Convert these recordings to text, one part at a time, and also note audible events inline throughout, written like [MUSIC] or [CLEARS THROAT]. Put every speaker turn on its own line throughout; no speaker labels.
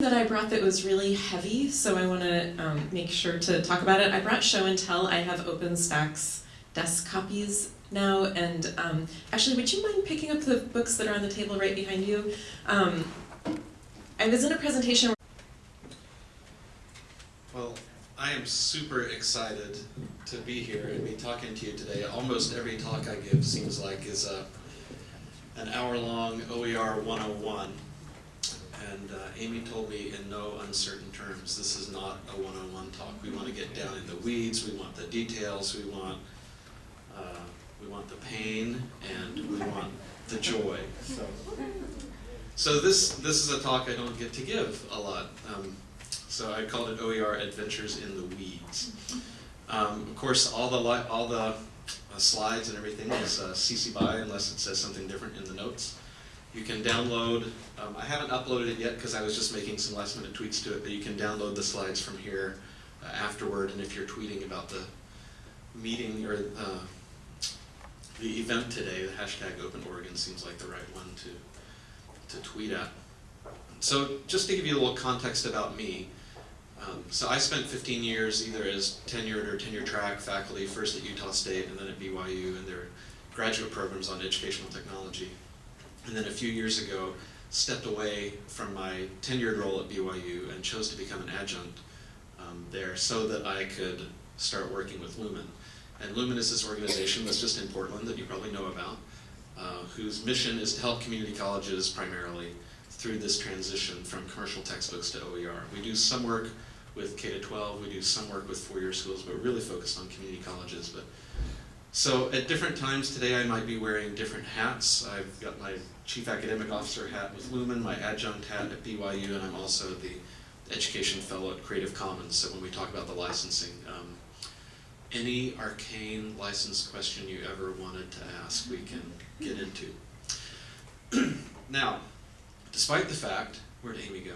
that I brought that was really heavy, so I want to um, make sure to talk about it. I brought Show and Tell. I have OpenStax desk copies now, and um, actually, would you mind picking up the books that are on the table right behind you? Um, I was in a presentation.
Well, I am super excited to be here and be talking to you today. Almost every talk I give seems like is a, an hour-long OER 101. And uh, Amy told me in no uncertain terms, this is not a 101 talk. We want to get down in the weeds, we want the details, we want, uh, we want the pain, and we want the joy. So, so this, this is a talk I don't get to give a lot. Um, so I called it OER Adventures in the Weeds. Um, of course, all the, all the uh, slides and everything is uh, CC BY unless it says something different in the notes. You can download, um, I haven't uploaded it yet because I was just making some last minute tweaks to it, but you can download the slides from here uh, afterward, and if you're tweeting about the meeting or uh, the event today, the hashtag Open Oregon seems like the right one to, to tweet at. So just to give you a little context about me, um, so I spent 15 years either as tenured or tenure track faculty, first at Utah State and then at BYU and their graduate programs on educational technology and then a few years ago stepped away from my tenured role at BYU and chose to become an adjunct um, there so that I could start working with Lumen. And Lumen is this organization that's just in Portland that you probably know about, uh, whose mission is to help community colleges primarily through this transition from commercial textbooks to OER. We do some work with K-12, we do some work with four-year schools, but we really focused on community colleges. But So at different times today I might be wearing different hats. I've got my Chief Academic Officer hat with Lumen, my adjunct hat at BYU, and I'm also the Education Fellow at Creative Commons. So when we talk about the licensing, um, any arcane license question you ever wanted to ask, we can get into. [CLEARS THROAT] now, despite the fact, where'd Amy go?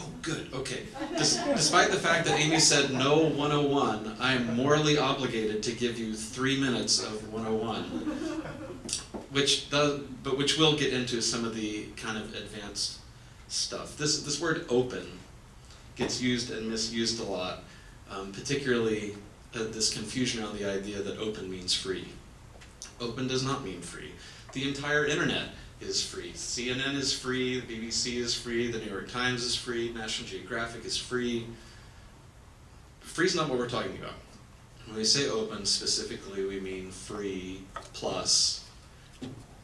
Oh, good, okay. Des despite the fact that Amy said no 101, I am morally obligated to give you three minutes of 101 which does, but which will get into some of the kind of advanced stuff. This, this word open gets used and misused a lot, um, particularly uh, this confusion around the idea that open means free. Open does not mean free. The entire internet is free. CNN is free, the BBC is free, the New York Times is free, National Geographic is free. Free is not what we're talking about. When we say open, specifically we mean free plus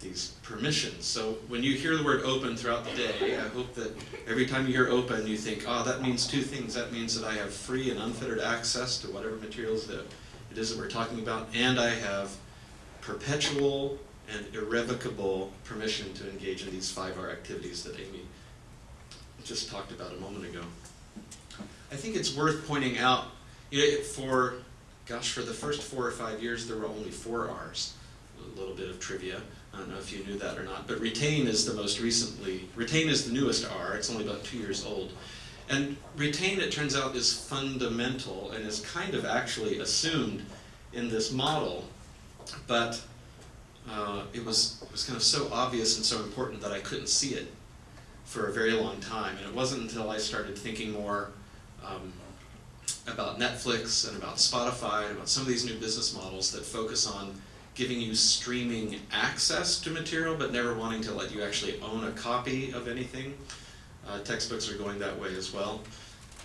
these permissions. So when you hear the word open throughout the day, I hope that every time you hear open, you think, oh, that means two things. That means that I have free and unfettered access to whatever materials that it is that we're talking about, and I have perpetual and irrevocable permission to engage in these 5R activities that Amy just talked about a moment ago. I think it's worth pointing out, you know, for, gosh, for the first four or five years, there were only four R's. A little bit of trivia. I don't know if you knew that or not, but retain is the most recently, retain is the newest R, it's only about two years old. And retain, it turns out, is fundamental and is kind of actually assumed in this model, but uh, it, was, it was kind of so obvious and so important that I couldn't see it for a very long time. And it wasn't until I started thinking more um, about Netflix and about Spotify and about some of these new business models that focus on giving you streaming access to material, but never wanting to let you actually own a copy of anything. Uh, textbooks are going that way as well.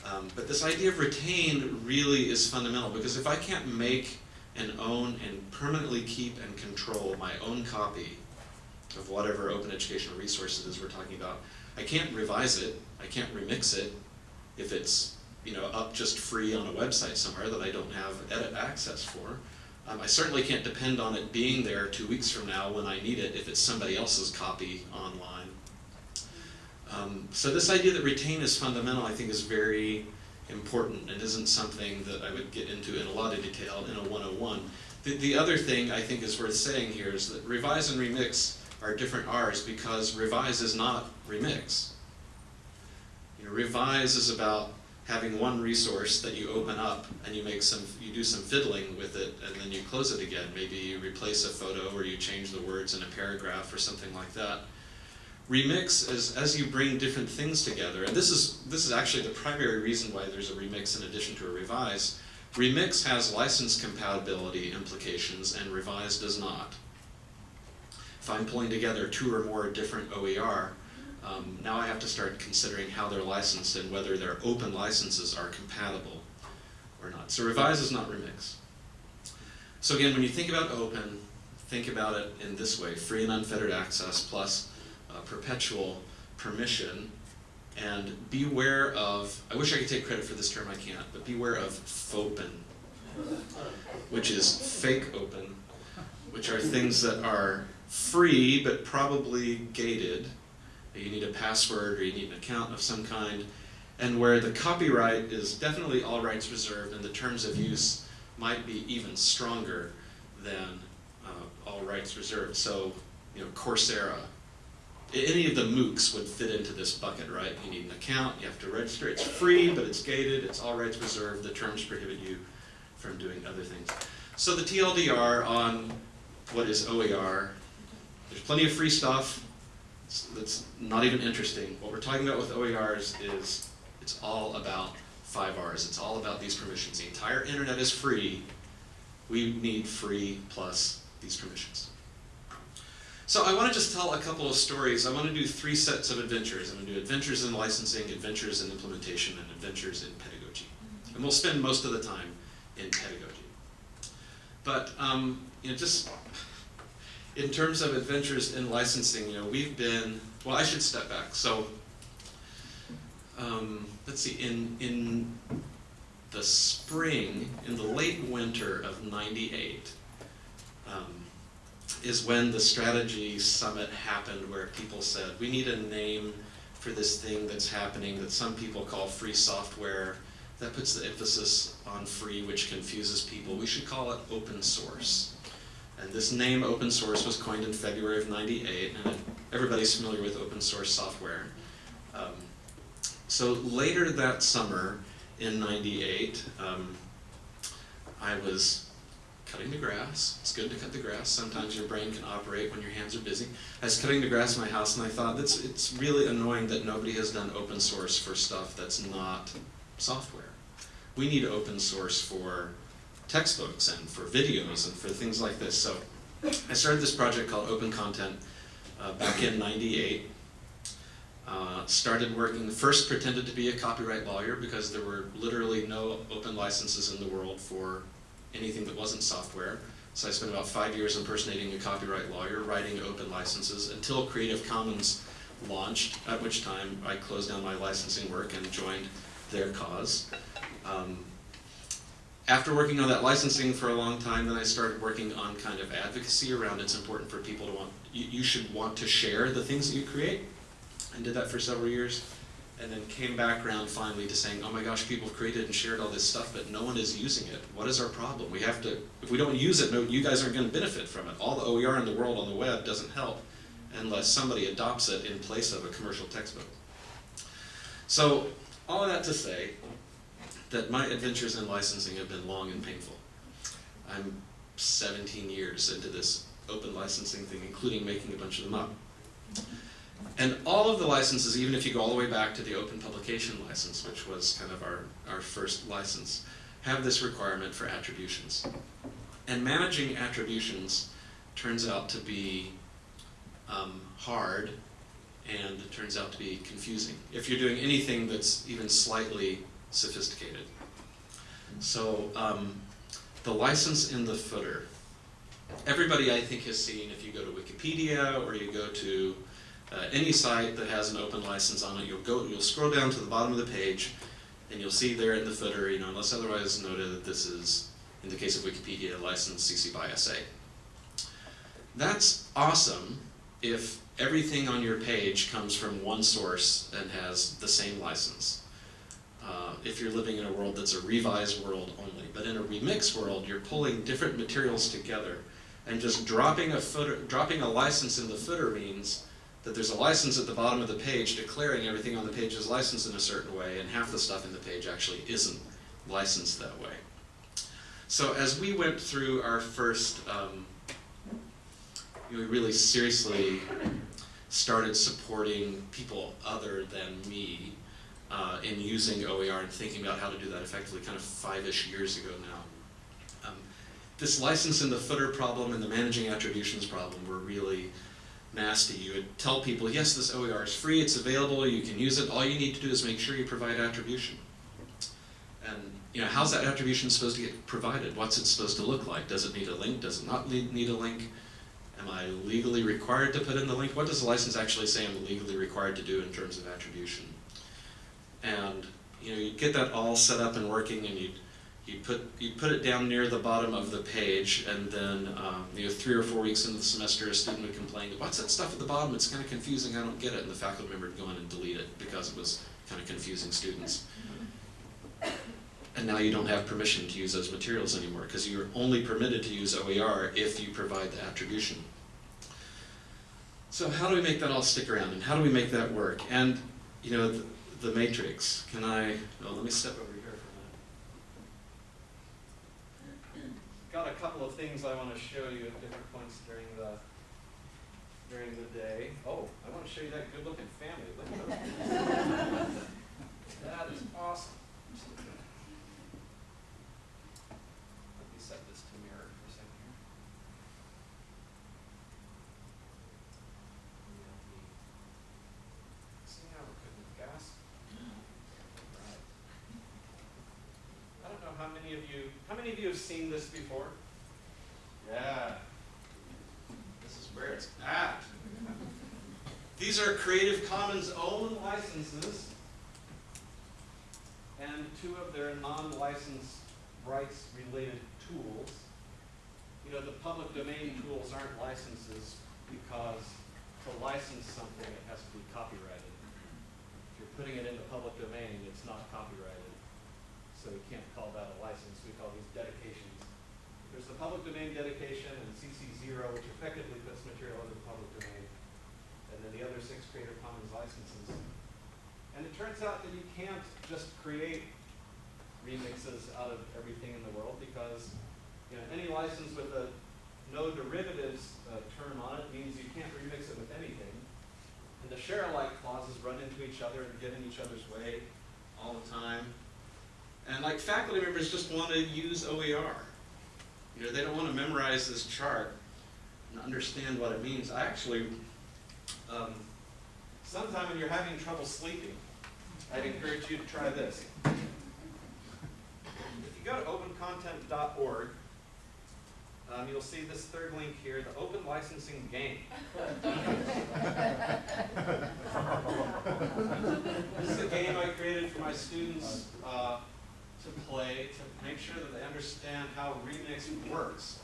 Um, but this idea of retain really is fundamental because if I can't make and own and permanently keep and control my own copy of whatever open educational resources we're talking about, I can't revise it, I can't remix it if it's you know up just free on a website somewhere that I don't have edit access for. Um, I certainly can't depend on it being there two weeks from now when I need it if it's somebody else's copy online. Um, so this idea that retain is fundamental I think is very important and isn't something that I would get into in a lot of detail in a 101. The, the other thing I think is worth saying here is that revise and remix are different R's because revise is not remix. You know, revise is about having one resource that you open up and you make some, you do some fiddling with it and then you close it again. Maybe you replace a photo or you change the words in a paragraph or something like that. Remix is as you bring different things together, and this is this is actually the primary reason why there's a remix in addition to a revise. Remix has license compatibility implications, and revise does not. If I'm pulling together two or more different OER, um, now I have to start considering how they're licensed and whether their open licenses are compatible or not. So revise is not remix. So again, when you think about open, think about it in this way, free and unfettered access plus perpetual permission, and beware of, I wish I could take credit for this term, I can't, but beware of fauxpen, which is fake open, which are things that are free but probably gated. You need a password or you need an account of some kind, and where the copyright is definitely all rights reserved and the terms of use might be even stronger than uh, all rights reserved. So, you know, Coursera, any of the MOOCs would fit into this bucket, right? You need an account, you have to register, it's free, but it's gated, it's all rights reserved, the terms prohibit you from doing other things. So the TLDR on what is OER, there's plenty of free stuff that's not even interesting. What we're talking about with OERs is it's all about five R's. It's all about these permissions. The entire internet is free. We need free plus these permissions. So I want to just tell a couple of stories. I want to do three sets of adventures. I'm going to do adventures in licensing, adventures in implementation, and adventures in pedagogy. And we'll spend most of the time in pedagogy. But um, you know, just in terms of adventures in licensing, you know, we've been well. I should step back. So um, let's see. In in the spring, in the late winter of '98. Um, is when the strategy summit happened where people said we need a name for this thing that's happening that some people call free software that puts the emphasis on free which confuses people. We should call it open source. And this name open source was coined in february of 98 and everybody's familiar with open source software. Um, so later that summer in 98 um, i was cutting the grass. It's good to cut the grass. Sometimes your brain can operate when your hands are busy. I was cutting the grass in my house and I thought that's it's really annoying that nobody has done open source for stuff that's not software. We need open source for textbooks and for videos and for things like this. So I started this project called Open Content uh, back in 98. Uh, started working, first pretended to be a copyright lawyer because there were literally no open licenses in the world for anything that wasn't software. So I spent about five years impersonating a copyright lawyer, writing open licenses until Creative Commons launched, at which time I closed down my licensing work and joined their cause. Um, after working on that licensing for a long time, then I started working on kind of advocacy around it's important for people to want, you, you should want to share the things that you create, and did that for several years and then came back around finally to saying, oh my gosh, people have created and shared all this stuff, but no one is using it. What is our problem? We have to, if we don't use it, no, you guys aren't going to benefit from it. All the OER in the world on the web doesn't help unless somebody adopts it in place of a commercial textbook. So, all of that to say that my adventures in licensing have been long and painful. I'm 17 years into this open licensing thing, including making a bunch of them up. And all of the licenses, even if you go all the way back to the open publication license, which was kind of our, our first license, have this requirement for attributions. And managing attributions turns out to be um, hard and it turns out to be confusing if you're doing anything that's even slightly sophisticated. So um, the license in the footer. Everybody I think has seen, if you go to Wikipedia or you go to uh, any site that has an open license on it, you'll go, you'll scroll down to the bottom of the page, and you'll see there in the footer, you know, unless otherwise noted that this is, in the case of Wikipedia, licensed CC by SA. That's awesome if everything on your page comes from one source and has the same license. Uh, if you're living in a world that's a revised world only. But in a remix world, you're pulling different materials together and just dropping a footer, dropping a license in the footer means that there's a license at the bottom of the page declaring everything on the page is licensed in a certain way, and half the stuff in the page actually isn't licensed that way. So as we went through our first, um, we really seriously started supporting people other than me uh, in using OER and thinking about how to do that effectively kind of five-ish years ago now. Um, this license in the footer problem and the managing attributions problem were really nasty. You would tell people, yes, this OER is free, it's available, you can use it, all you need to do is make sure you provide attribution. And you know, how's that attribution supposed to get provided? What's it supposed to look like? Does it need a link? Does it not need a link? Am I legally required to put in the link? What does the license actually say I'm legally required to do in terms of attribution? And you know, you get that all set up and working, and you you put you put it down near the bottom of the page, and then um, you know, three or four weeks into the semester, a student would complain, "What's that stuff at the bottom? It's kind of confusing. I don't get it." And the faculty member would go in and delete it because it was kind of confusing students. And now you don't have permission to use those materials anymore because you're only permitted to use OER if you provide the attribution. So how do we make that all stick around and how do we make that work? And you know, the, the matrix, can I, oh, let me step over here for a minute. Got a couple of things I want to show you at different points during the during the day. Oh, I want to show you that good looking family. Look at those. [LAUGHS] that is awesome. Let me set this to mirror for a second here. See how we're cooking with gas? Right. I don't know how many of you, how many of you have seen this before? Yeah. This is where it's at. These are Creative Commons own licenses and two of their non-licensed rights related tools. You know, the public domain tools aren't licenses because to license something, it has to be copyrighted. If you're putting it in the public domain, it's not copyrighted. So we can't call that a license, we call these dedications. The public domain dedication and CC zero, which effectively puts material into the public domain. And then the other six Creative Commons licenses. And it turns out that you can't just create remixes out of everything in the world because you know, any license with a no derivatives uh, term on it means you can't remix it with anything. And the share alike clauses run into each other and get in each other's way all the time. And like faculty members just want to use OER. You know, they don't want to memorize this chart and understand what it means. I actually, um, sometime when you're having trouble sleeping, I'd encourage you to try this. If you go to opencontent.org, um, you'll see this third link here, the open licensing game. this is a game I created for my students uh, to play to make sure that they understand how Remix works.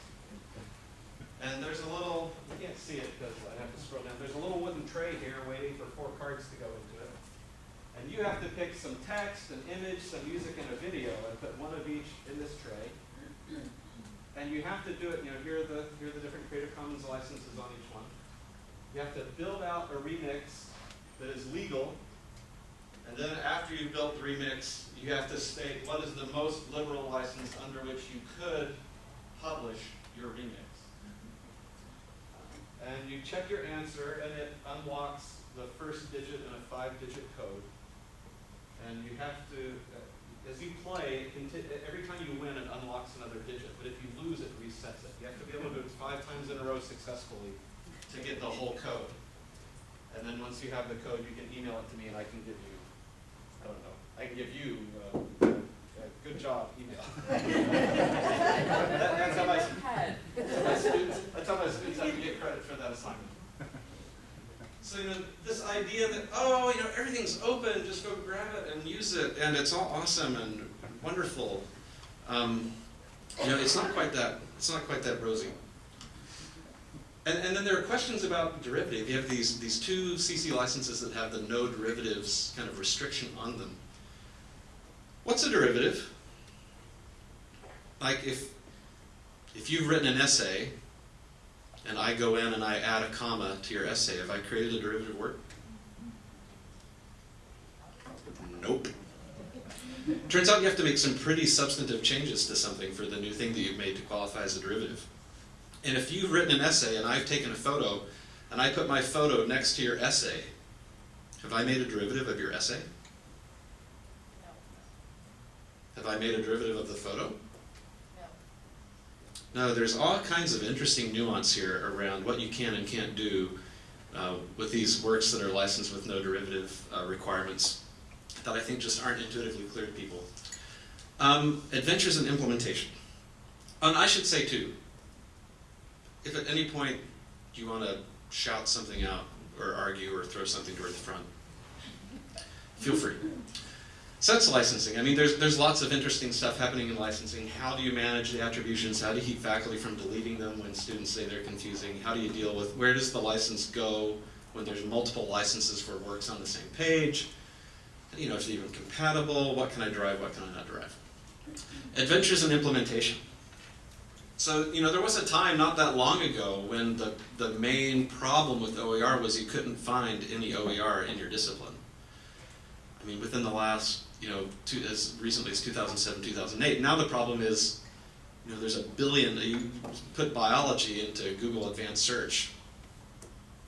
And there's a little, you can't see it because I have to scroll down, there's a little wooden tray here waiting for four cards to go into it. And you have to pick some text, an image, some music, and a video, and put one of each in this tray. And you have to do it, you know, here are the, here are the different Creative Commons licenses on each one. You have to build out a remix that is legal. And then after you've built the remix, you have to state what is the most liberal license under which you could publish your remix. And you check your answer, and it unlocks the first digit in a five-digit code. And you have to, uh, as you play, every time you win, it unlocks another digit. But if you lose, it resets it. You have to be able to do it five times in a row successfully to get the whole code. And then once you have the code, you can email it to me, and I can give you, I don't know, I can give you uh, a good job email. [LAUGHS] that, that's how my, that's how my students, that's how my students have to get credit for that assignment. [LAUGHS] So, you know, this idea that, oh, you know, everything's open, just go grab it and use it, and it's all awesome and wonderful. Um, you know, it's not quite that, it's not quite that rosy. And, and then there are questions about derivative. You have these, these two CC licenses that have the no derivatives kind of restriction on them. What's a derivative? Like if, if you've written an essay and I go in and I add a comma to your essay, have I created a derivative work? Nope. Turns out you have to make some pretty substantive changes to something for the new thing that you've made to qualify as a derivative. And if you've written an essay and I've taken a photo and I put my photo next to your essay, have I made a derivative of your essay? Have I made a derivative of the photo? No, there's all kinds of interesting nuance here around what you can and can't do uh, with these works that are licensed with no derivative uh, requirements that I think just aren't intuitively clear to people. Um, adventures in implementation. And I should say too, if at any point you want to shout something out or argue or throw something toward the front, feel free. That's licensing. I mean, there's, there's lots of interesting stuff happening in licensing. How do you manage the attributions? How do you keep faculty from deleting them when students say they're confusing? How do you deal with, where does the license go when there's multiple licenses for works on the same page? You know, is it even compatible? What can I derive? What can I not derive? Adventures in implementation. So, you know, there was a time not that long ago when the, the main problem with OER was you couldn't find any OER in your discipline. I mean, within the last, you know, two, as recently as 2007, 2008, now the problem is, you know, there's a billion, you put biology into Google Advanced Search,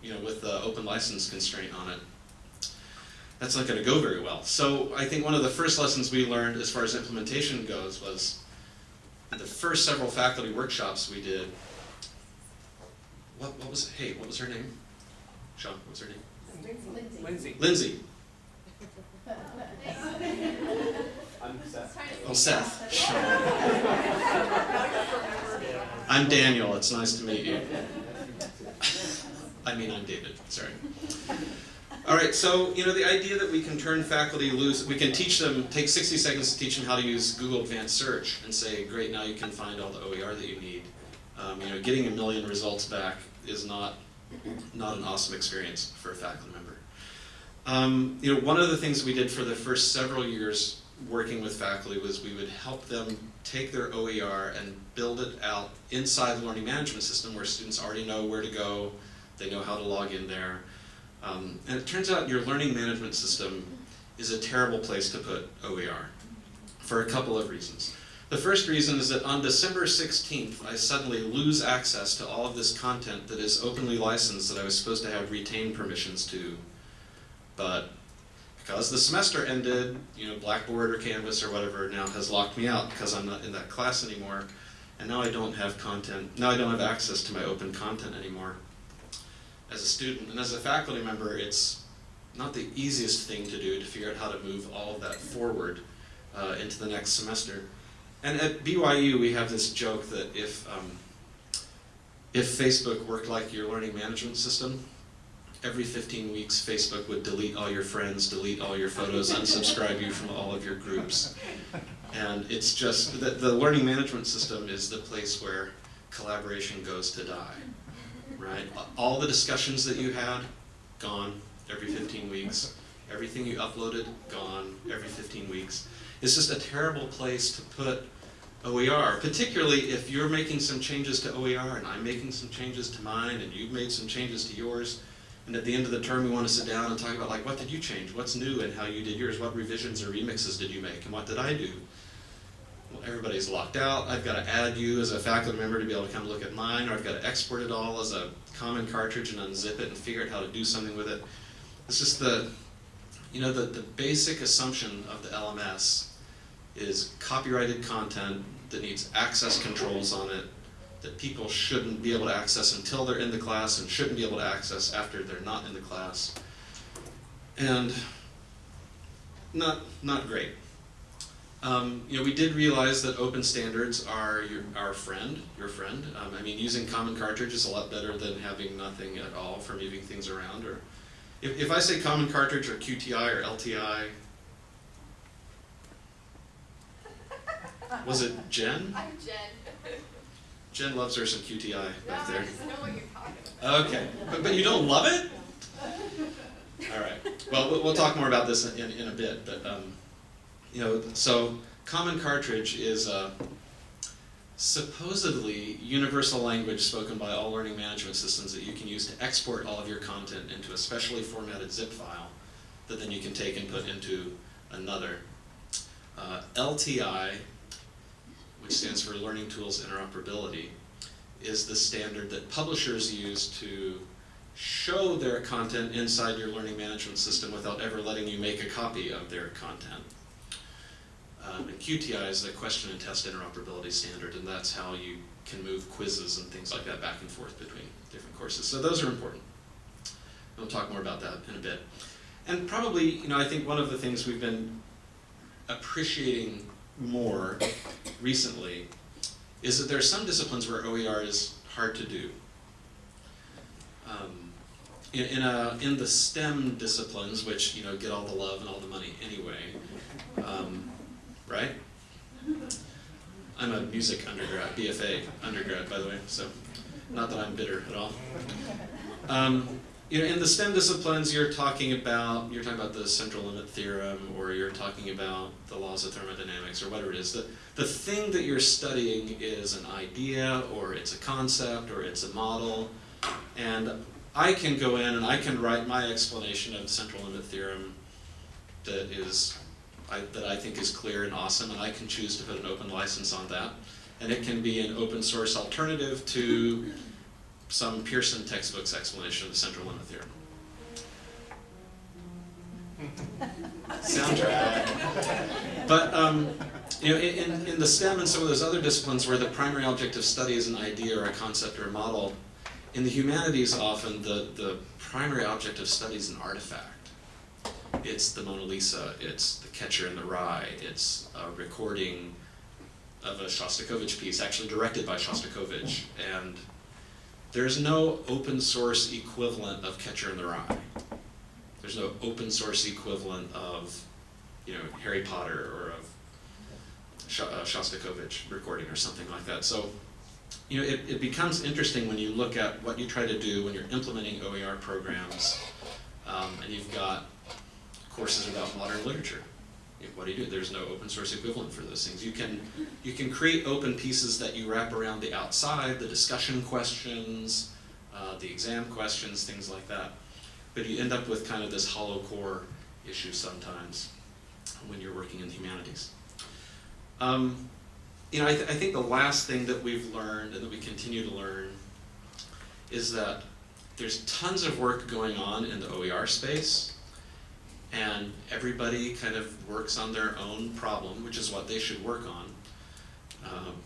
you know, with the open license constraint on it. That's not going to go very well. So I think one of the first lessons we learned as far as implementation goes was the first several faculty workshops we did. What, what was, hey, what was her name? Sean, what's her name?
Lindsay.
Lindsay. Lindsay.
I'm Seth.
Oh, Seth. I'm Daniel. It's nice to meet you. I mean, I'm David. Sorry. All right, so you know the idea that we can turn faculty loose, we can teach them, take 60 seconds to teach them how to use Google Advanced Search and say, great, now you can find all the OER that you need. Um, you know, getting a million results back is not, not an awesome experience for a faculty member. Um, you know, one of the things we did for the first several years working with faculty was we would help them take their OER and build it out inside the learning management system where students already know where to go, they know how to log in there. Um, and it turns out your learning management system is a terrible place to put OER for a couple of reasons. The first reason is that on December 16th, I suddenly lose access to all of this content that is openly licensed that I was supposed to have retained permissions to. But because the semester ended, you know, Blackboard or Canvas or whatever now has locked me out because I'm not in that class anymore. And now I don't have content, now I don't have access to my open content anymore as a student. And as a faculty member, it's not the easiest thing to do to figure out how to move all of that forward uh, into the next semester. And at BYU, we have this joke that if, um, if Facebook worked like your learning management system, every 15 weeks Facebook would delete all your friends, delete all your photos, unsubscribe you from all of your groups. And it's just, the, the learning management system is the place where collaboration goes to die right? All the discussions that you had, gone every 15 weeks. Everything you uploaded, gone every 15 weeks. It's just a terrible place to put OER, particularly if you're making some changes to OER and I'm making some changes to mine and you've made some changes to yours. And at the end of the term, we want to sit down and talk about like, what did you change? What's new and how you did yours? What revisions or remixes did you make? And what did I do? well, everybody's locked out. I've got to add you as a faculty member to be able to come look at mine, or I've got to export it all as a common cartridge and unzip it and figure out how to do something with it. It's just the, you know, the, the basic assumption of the LMS is copyrighted content that needs access controls on it that people shouldn't be able to access until they're in the class and shouldn't be able to access after they're not in the class. And not, not great. Um, you know, we did realize that open standards are your, our friend, your friend. Um, I mean, using Common Cartridge is a lot better than having nothing at all for moving things around. Or if, if I say Common Cartridge or QTI or LTI, [LAUGHS] was it Jen?
I'm Jen. [LAUGHS]
Jen loves her some QTI back there.
just know what you're talking about.
Okay, but, but you don't love it? All right. Well, we'll, talk more about this in, in a bit, but um, you know, so Common Cartridge is a supposedly universal language spoken by all learning management systems that you can use to export all of your content into a specially formatted zip file that then you can take and put into another. Uh, LTI, stands for Learning Tools Interoperability, is the standard that publishers use to show their content inside your learning management system without ever letting you make a copy of their content. Um, and QTI is the question and test interoperability standard, and that's how you can move quizzes and things like that back and forth between different courses. So those are important. We'll talk more about that in a bit. And probably, you know, I think one of the things we've been appreciating more recently is that there are some disciplines where OER is hard to do. Um, in, in, a, in the STEM disciplines, which you know get all the love and all the money anyway, um, right? I'm a music undergrad, BFA undergrad, by the way, so not that I'm bitter at all. Um, you know, in the STEM disciplines, you're talking about you're talking about the central limit theorem, or you're talking about the laws of thermodynamics, or whatever it is. The the thing that you're studying is an idea, or it's a concept, or it's a model, and I can go in and I can write my explanation of the central limit theorem that is I, that I think is clear and awesome, and I can choose to put an open license on that, and it can be an open source alternative to some Pearson textbook's explanation of the central limit theorem. [LAUGHS] Soundtrack. But um, you know, in, in the STEM and some of those other disciplines where the primary object of study is an idea or a concept or a model, in the humanities often the, the primary object of study is an artifact. It's the Mona Lisa, it's the Catcher in the Rye, it's a recording of a Shostakovich piece, actually directed by Shostakovich, and there's no open source equivalent of Catcher in the Rye. There's no open source equivalent of, you know, Harry Potter or of Sh- uh, Shostakovich recording or something like that. So, you know, it, it becomes interesting when you look at what you try to do when you're implementing OER programs, um, and you've got courses about modern literature. What do you do? There's no open source equivalent for those things. You can, you can create open pieces that you wrap around the outside, the discussion questions, uh, the exam questions, things like that. But you end up with kind of this hollow core issue sometimes when you're working in the humanities. Um, you know, I, th I think the last thing that we've learned and that we continue to learn is that there's tons of work going on in the OER space and everybody kind of works on their own problem, which is what they should work on,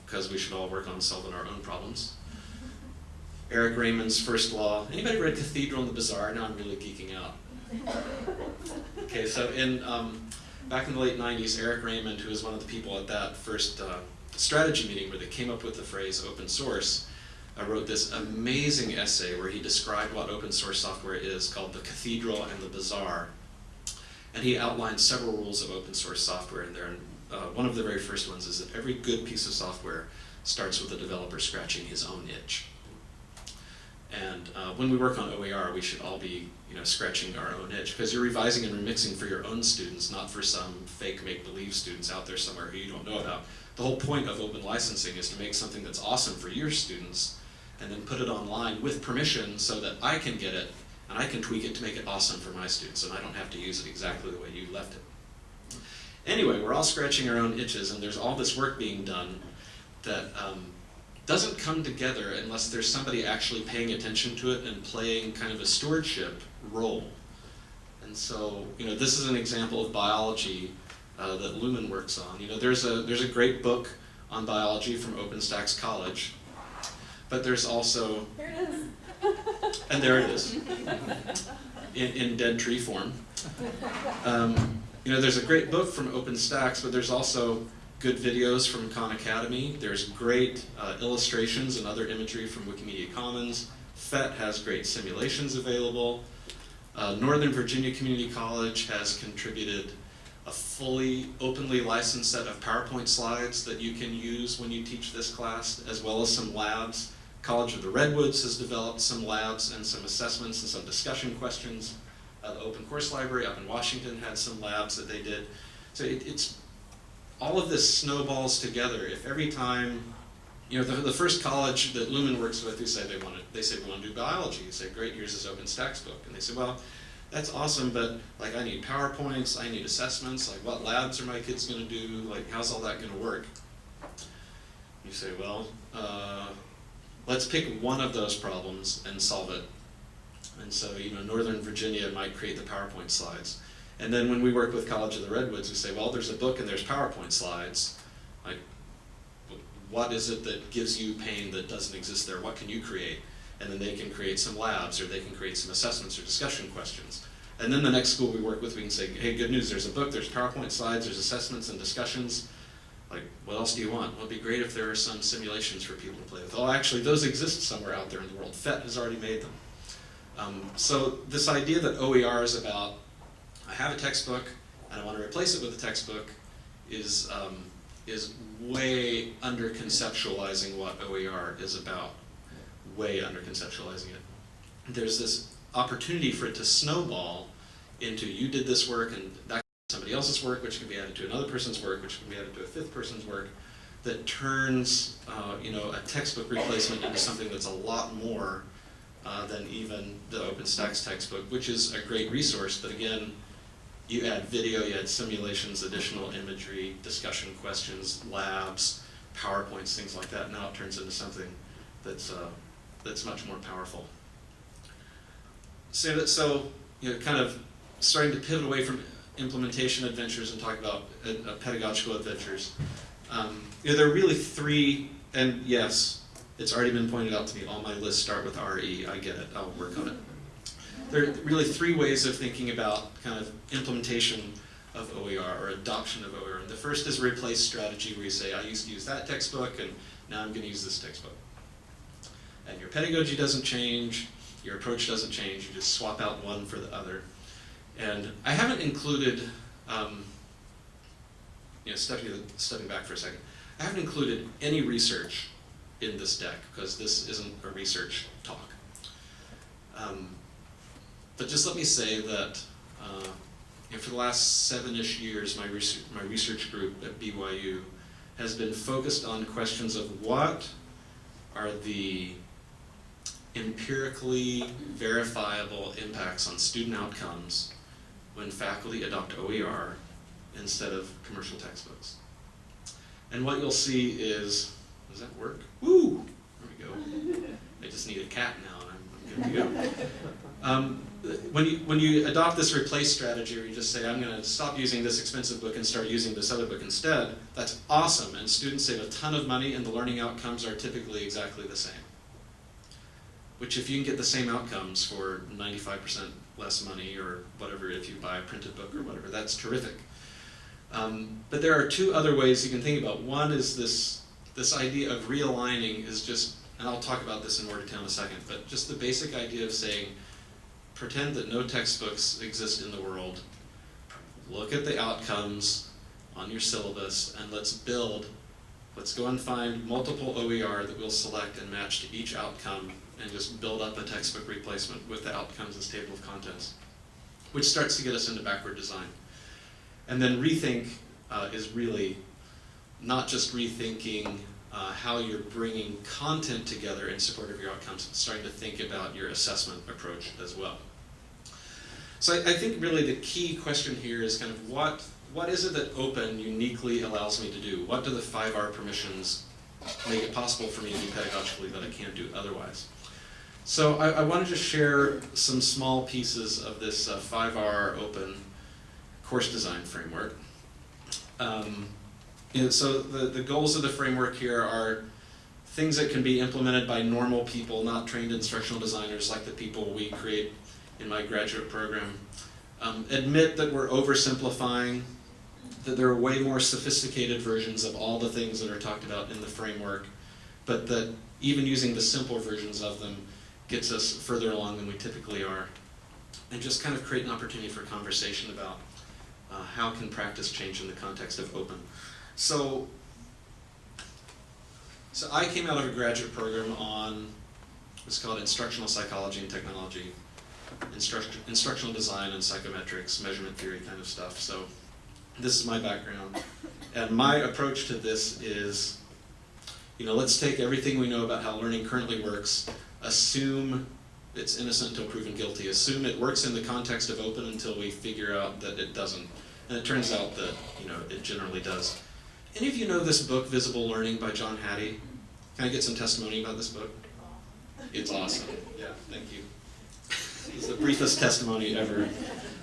because uh, we should all work on solving our own problems. Eric Raymond's first law. Anybody read Cathedral and the Bazaar? Now I'm really geeking out. [LAUGHS] Okay, so in um, back in the late 90s, Eric Raymond, who was one of the people at that first uh, strategy meeting where they came up with the phrase open source, uh, wrote this amazing essay where he described what open source software is called The Cathedral and the Bazaar. And he outlined several rules of open source software in there. And uh, one of the very first ones is that every good piece of software starts with a developer scratching his own itch. And uh, when we work on OER, we should all be you know, scratching our own itch because you're revising and remixing for your own students, not for some fake make-believe students out there somewhere who you don't know about. The whole point of open licensing is to make something that's awesome for your students and then put it online with permission so that I can get it and I can tweak it to make it awesome for my students and I don't have to use it exactly the way you left it. Anyway, we're all scratching our own itches and there's all this work being done that um, doesn't come together unless there's somebody actually paying attention to it and playing kind of a stewardship role. And so, you know, this is an example of biology uh, that Lumen works on. You know, there's a, there's a great book on biology from OpenStax College, but there's also...
There it is.
And there it is, in, in dead tree form. Um, you know, there's a great book from OpenStax, but there's also good videos from Khan Academy. There's great uh, illustrations and other imagery from Wikimedia Commons. PhET has great simulations available. Uh, Northern Virginia Community College has contributed a fully openly licensed set of PowerPoint slides that you can use when you teach this class, as well as some labs. College of the Redwoods has developed some labs and some assessments and some discussion questions. Uh, the Open Course Library up in Washington had some labs that they did. So it, it's all of this snowballs together. If every time, you know, the, the first college that Lumen works with, who say they want to, they say we want to do biology. You say, great, here's this OpenStax book, and they say, well, that's awesome, but like I need PowerPoints, I need assessments, like what labs are my kids going to do, like how's all that going to work? You say, well, uh, let's pick one of those problems and solve it And so, you know, Northern Virginia might create the PowerPoint slides. And then when we work with College of the Redwoods, we say, well, there's a book and there's PowerPoint slides. Like, what is it that gives you pain that doesn't exist there? What can you create? And then they can create some labs or they can create some assessments or discussion questions. And then the next school we work with, we can say, hey, good news, there's a book, there's PowerPoint slides, there's assessments and discussions. Like, what else do you want? Well, it'd be great if there are some simulations for people to play with. Oh, actually, those exist somewhere out there in the world. PhET has already made them. Um, so this idea that OER is about, I have a textbook and I want to replace it with a textbook, is um, is way under conceptualizing what OER is about. Way under conceptualizing it. There's this opportunity for it to snowball into you did this work and that somebody else's work, which can be added to another person's work, which can be added to a fifth person's work, that turns uh, you know a textbook replacement into something that's a lot more uh, than even the OpenStax textbook, which is a great resource, but again, you add video, you add simulations, additional imagery, discussion questions, labs, PowerPoints, things like that. Now it turns into something that's uh, that's much more powerful. So that so you know, kind of starting to pivot away from implementation adventures and talk about uh, pedagogical adventures. Um, you know, there are really three, and yes, it's already been pointed out to me. All my lists start with RE. I get it. I'll work on it. There are really three ways of thinking about kind of implementation of OER or adoption of OER. And the first is replace strategy where you say, I used to use that textbook and now I'm going to use this textbook. And your pedagogy doesn't change, your approach doesn't change, you just swap out one for the other. And I haven't included, um, you know, stepping, stepping back for a second, I haven't included any research in this deck because this isn't a research talk. Um, but just let me say that uh, you know, for the last seven-ish years, my my research group at BYU has been focused on questions of what are the empirically verifiable impacts on student outcomes when faculty adopt OER instead of commercial textbooks. And what you'll see is, does that work? Woo! There we go. I just need a cat now and I'm, good to go. Um, when you, when you adopt this replace strategy, where you just say, I'm going to stop using this expensive book and start using this other book instead, that's awesome, and students save a ton of money, and the learning outcomes are typically exactly the same. Which if you can get the same outcomes for 95% less money, or whatever, if you buy a printed book or whatever, that's terrific. Um, but there are two other ways you can think about. One is this, this idea of realigning is just, and I'll talk about this in more detail in a second, but just the basic idea of saying, pretend that no textbooks exist in the world, look at the outcomes on your syllabus, and let's build, let's go and find multiple OER that we'll select and match to each outcome, and just build up a textbook replacement with the outcomes as table of contents, which starts to get us into backward design. And then rethink uh, is really not just rethinking uh, how you're bringing content together in support of your outcomes, starting to think about your assessment approach as well. So I, I, think really the key question here is kind of what, what is it that open uniquely allows me to do? What do the 5R permissions make it possible for me to do pedagogically that I can't do otherwise? So I, I wanted to share some small pieces of this uh, 5R open course design framework. Um, so the, the goals of the framework here are things that can be implemented by normal people, not trained instructional designers like the people we create in my graduate program. Um, admit that we're oversimplifying, that there are way more sophisticated versions of all the things that are talked about in the framework, but that even using the simple versions of them gets us further along than we typically are. And just kind of create an opportunity for conversation about uh, how can practice change in the context of open. So, so I came out of a graduate program on what's called instructional psychology and technology, instruct, instructional design and psychometrics, measurement theory kind of stuff. So this is my background. And my approach to this is, you know, let's take everything we know about how learning currently works, assume it's innocent until proven guilty, assume it works in the context of open until we figure out that it doesn't. And it turns out that, you know, it generally does. Any of you know this book, Visible Learning by John Hattie? Can I get some testimony about this book? It's awesome. Yeah, thank you. It's the briefest testimony ever.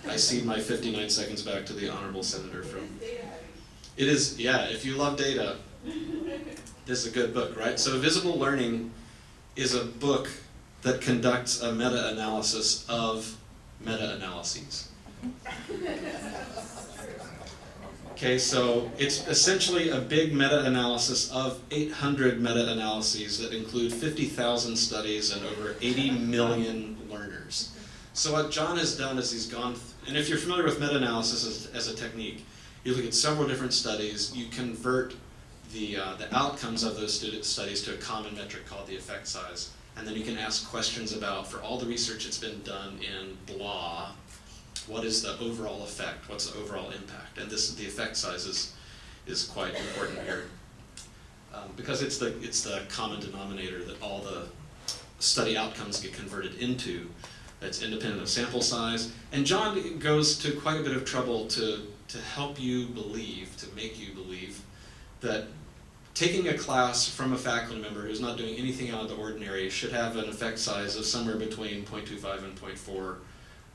I cede my 59 seconds back to the honorable senator from. It is, yeah, if you love data, this is a good book, right? So Visible Learning is a book that conducts a meta-analysis of meta-analyses. Okay, so it's essentially a big meta-analysis of 800 meta-analyses that include 50,000 studies and over 80 million learners. So what John has done is he's gone, and if you're familiar with meta-analysis as, as a technique, you look at several different studies, you convert the, uh, the outcomes of those studies to a common metric called the effect size. And then you can ask questions about, for all the research that's been done in blah, what is the overall effect? What's the overall impact? And this, the effect size is, is quite important here. Um, because it's the, it's the common denominator that all the study outcomes get converted into. That's independent of sample size. And John goes to quite a bit of trouble to, to help you believe, to make you believe, that taking a class from a faculty member who's not doing anything out of the ordinary should have an effect size of somewhere between 0.25 and 0.4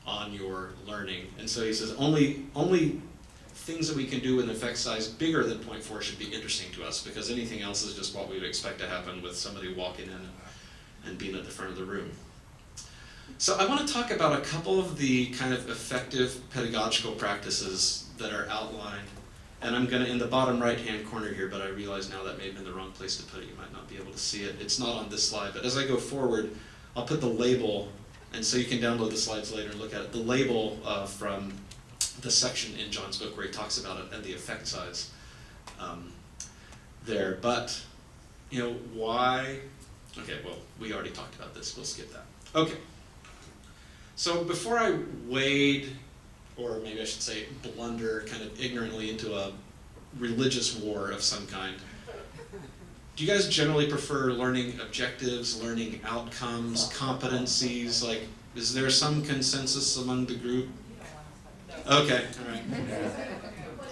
on your learning. And so he says only, only things that we can do with an effect size bigger than 0.4 should be interesting to us because anything else is just what we would expect to happen with somebody walking in and, and being at the front of the room. So I want to talk about a couple of the kind of effective pedagogical practices that are outlined. And I'm going to, in the bottom right-hand corner here, but I realize now that may have been the wrong place to put it. You might not be able to see it. It's not on this slide, but as I go forward, I'll put the label, and so you can download the slides later and look at it. The label uh, from the section in John's book where he talks about it and the effect size um, there. But, you know, why? Okay, well, we already talked about this. We'll skip that. Okay. So before I wade, or maybe I should say blunder kind of ignorantly into a religious war of some kind, do you guys generally prefer learning objectives, learning outcomes, competencies? Like, is there some consensus among the group? Okay, all right.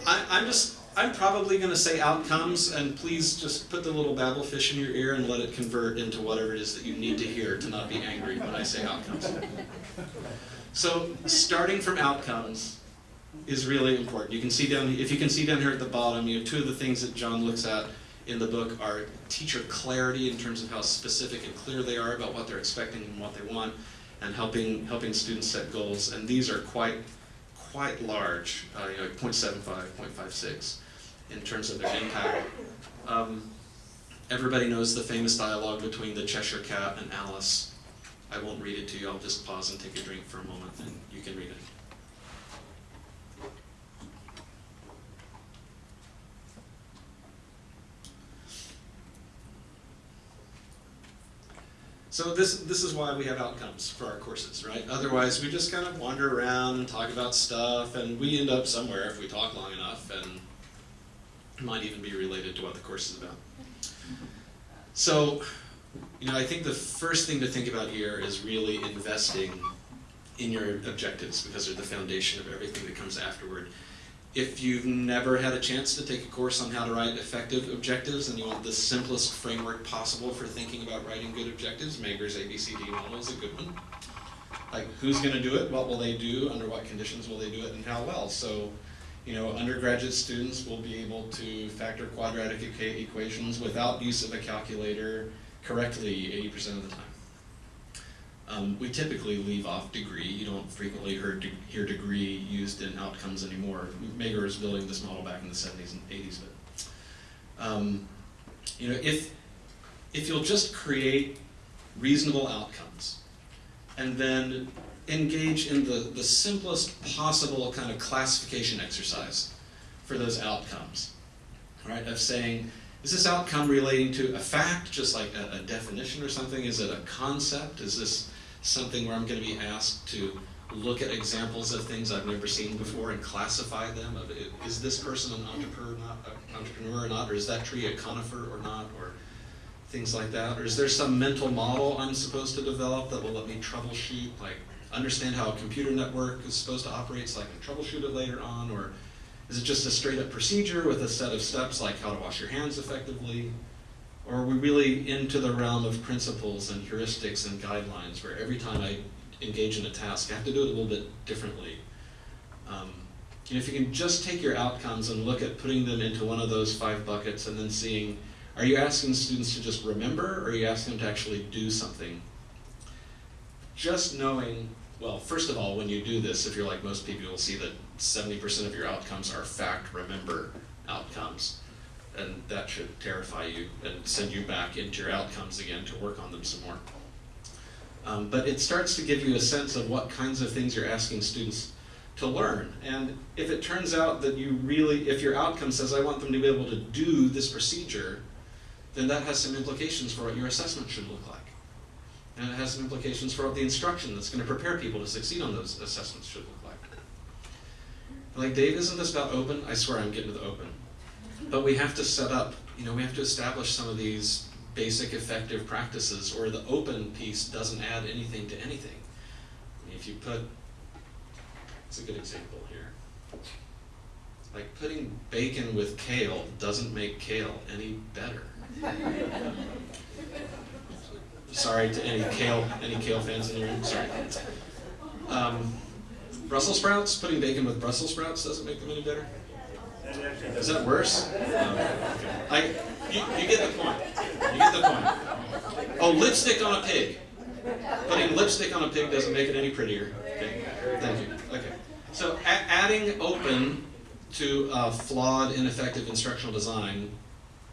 I, I'm just, I'm probably going to say outcomes, and please just put the little Babel fish in your ear and let it convert into whatever it is that you need to hear to not be angry when I say outcomes. So, starting from outcomes is really important. You can see down, if you can see down here at the bottom, you have two of the things that John looks at in the book are teacher clarity in terms of how specific and clear they are about what they're expecting and what they want, and helping helping students set goals. And these are quite quite large, uh, you know, 0.75, 0.56 in terms of their impact. Um, everybody knows the famous dialogue between the Cheshire Cat and Alice. I won't read it to you, I'll just pause and take a drink for a moment and you can read it. So this this is why we have outcomes for our courses, right? Otherwise, we just kind of wander around and talk about stuff, and we end up somewhere if we talk long enough, and it might even be related to what the course is about. So, you know, I think the first thing to think about here is really investing in your objectives because they're the foundation of everything that comes afterward. If you've never had a chance to take a course on how to write effective objectives and you want the simplest framework possible for thinking about writing good objectives, Mager's ABCD model is a good one. Like, who's going to do it? What will they do? Under what conditions will they do it? And how well? So, you know, undergraduate students will be able to factor quadratic equa- equations without use of a calculator correctly 80% of the time. Um, we typically leave off degree. You don't frequently hear, de- hear degree used in outcomes anymore. Mager was building this model back in the 70s and 80s, but um, you know, if if you'll just create reasonable outcomes and then engage in the, the simplest possible kind of classification exercise for those outcomes, right? Of saying, is this outcome relating to a fact, just like a, a definition or something? Is it a concept? Is this something where I'm going to be asked to look at examples of things I've never seen before and classify them? Of is this person an entrepreneur, not entrepreneur or not, or is that tree a conifer or not, or things like that? Or is there some mental model I'm supposed to develop that will let me troubleshoot, like understand how a computer network is supposed to operate so I can troubleshoot it later on? Or is it just a straight up procedure with a set of steps like how to wash your hands effectively? Or are we really into the realm of principles and heuristics and guidelines where every time I engage in a task I have to do it a little bit differently. Um, know, if you can just take your outcomes and look at putting them into one of those five buckets and then seeing, are you asking students to just remember or are you asking them to actually do something? Just knowing, well, first of all, when you do this, if you're like most people, you'll see that 70% of your outcomes are fact remember outcomes. And that should terrify you and send you back into your outcomes again to work on them some more. Um, but it starts to give you a sense of what kinds of things you're asking students to learn. And if it turns out that you really, if your outcome says, I want them to be able to do this procedure, then that has some implications for what your assessment should look like. And it has some implications for what the instruction that's going to prepare people to succeed on those assessments should look like. Like, Dave, isn't this about open? I swear I'm getting to the open. But we have to set up, you know, we have to establish some of these basic effective practices, or the open piece doesn't add anything to anything. I mean, if you put, it's a good example here. Like putting bacon with kale doesn't make kale any better. [LAUGHS] Sorry to any kale, any kale fans in the room, sorry. Um, Brussels sprouts, putting bacon with Brussels sprouts doesn't make them any better? Is that worse? Okay. I, you, you get the point. You get the point. Oh, lipstick on a pig. Putting lipstick on a pig doesn't make it any prettier. Okay. Thank you. Okay. So adding open to a flawed, ineffective instructional design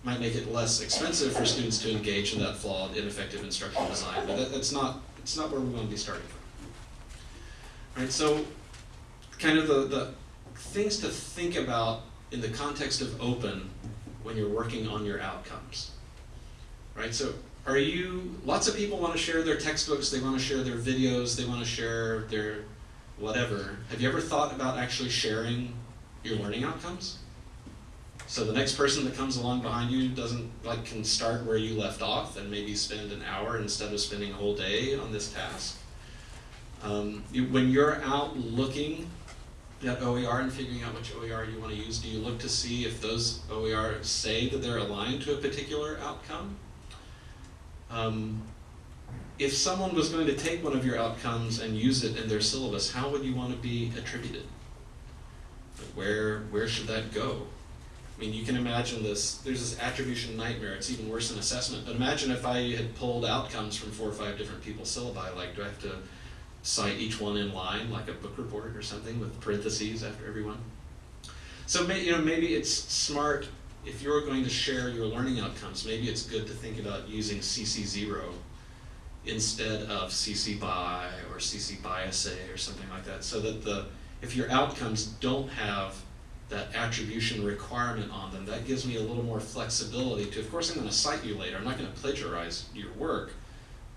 might make it less expensive for students to engage in that flawed, ineffective instructional design, but that, that's not, it's not where we want to be starting from. Right, so kind of the, the things to think about in the context of open when you're working on your outcomes. Right, so are you, lots of people want to share their textbooks, they want to share their videos, they want to share their whatever. Have you ever thought about actually sharing your learning outcomes? So the next person that comes along behind you doesn't like can start where you left off and maybe spend an hour instead of spending a whole day on this task. Um, you, when you're out looking at OER and figuring out which OER you want to use, do you look to see if those OER say that they're aligned to a particular outcome? Um, if someone was going to take one of your outcomes and use it in their syllabus, how would you want to be attributed? Where, where should that go? I mean, you can imagine this, there's this attribution nightmare, it's even worse than assessment, but imagine if I had pulled outcomes from four or five different people's syllabi, like do I have to cite each one in line, like a book report or something with parentheses after every one? So you know, maybe it's smart, if you're going to share your learning outcomes, maybe it's good to think about using CC0 instead of CC BY or CC BY SA or something like that, so that the, if your outcomes don't have that attribution requirement on them, that gives me a little more flexibility to, of course I'm gonna cite you later, I'm not gonna plagiarize your work,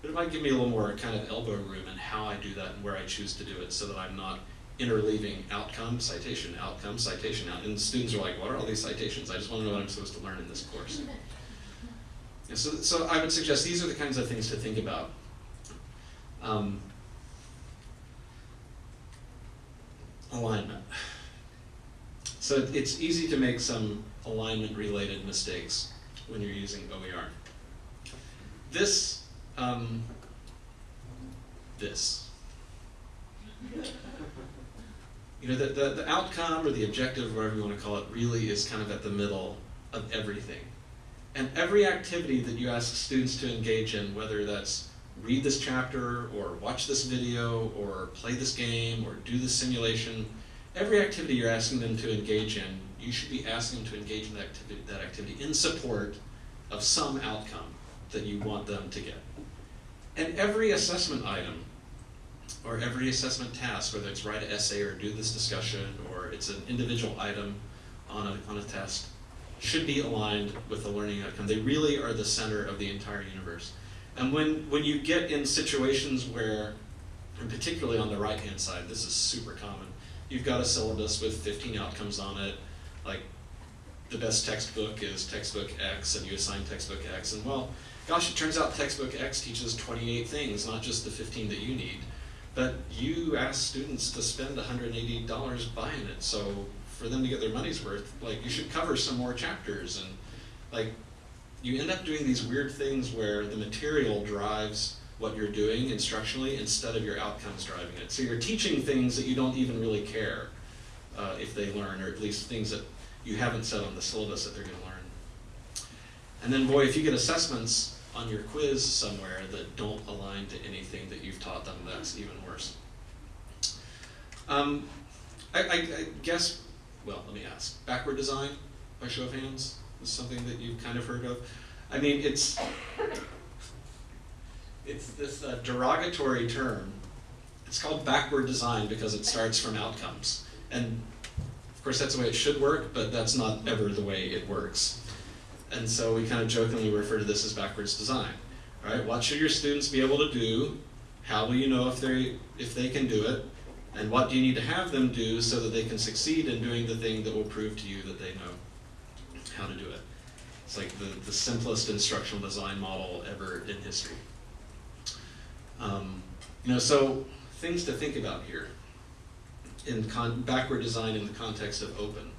but it might give me a little more kind of elbow room in how I do that and where I choose to do it so that I'm not interleaving outcome, citation, outcome, citation, out. And students are like, what are all these citations? I just wanna know what I'm supposed to learn in this course. [LAUGHS] So, so I would suggest these are the kinds of things to think about. Um, alignment. So it's easy to make some alignment related mistakes when you're using OER. This, um, this. You know, the, the, the outcome or the objective, whatever you want to call it, really is kind of at the middle of everything. And every activity that you ask students to engage in, whether that's read this chapter or watch this video or play this game or do this simulation, every activity you're asking them to engage in, you should be asking them to engage in that activity, that activity in support of some outcome that you want them to get. And every assessment item or every assessment task, whether it's write an essay or do this discussion or it's an individual item on a, on a test, should be aligned with the learning outcome. They really are the center of the entire universe. And when, when you get in situations where, and particularly on the right hand side, this is super common, you've got a syllabus with 15 outcomes on it, like the best textbook is textbook X and you assign textbook X and well, gosh, it turns out textbook X teaches 28 things, not just the 15 that you need. But you ask students to spend $180 buying it, so for them to get their money's worth, like you should cover some more chapters and like you end up doing these weird things where the material drives what you're doing instructionally instead of your outcomes driving it. So you're teaching things that you don't even really care uh, if they learn, or at least things that you haven't said on the syllabus that they're going to learn. And then, boy, if you get assessments on your quiz somewhere that don't align to anything that you've taught them, that's even worse. Um, I, I, I guess, well, let me ask. Backward design, by show of hands, is something that you've kind of heard of. I mean, it's it's this uh, derogatory term. It's called backward design because it starts from outcomes, and of course that's the way it should work, but that's not ever the way it works. And so we kind of jokingly refer to this as backwards design. Right, what should your students be able to do? How will you know if they if they can do it? And what do you need to have them do so that they can succeed in doing the thing that will prove to you that they know how to do it? It's like the, the simplest instructional design model ever in history. Um, you know, so things to think about here in backward design in the context of open.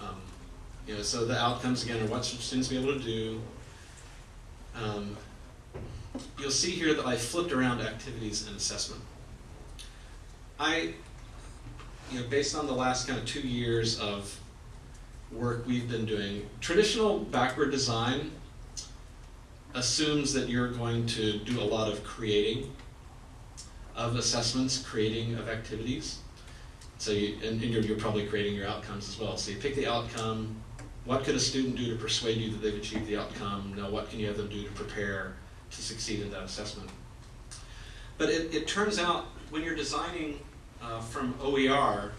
Um, you know, so the outcomes again are what should students be able to do. Um, you'll see here that I flipped around activities and assessment. I, you know, based on the last kind of two years of work we've been doing, traditional backward design assumes that you're going to do a lot of creating of assessments, creating of activities. So you, and, and you're, you're probably creating your outcomes as well. So you pick the outcome, what could a student do to persuade you that they've achieved the outcome? Now what can you have them do to prepare to succeed in that assessment? But it, it turns out when you're designing uh, from OER,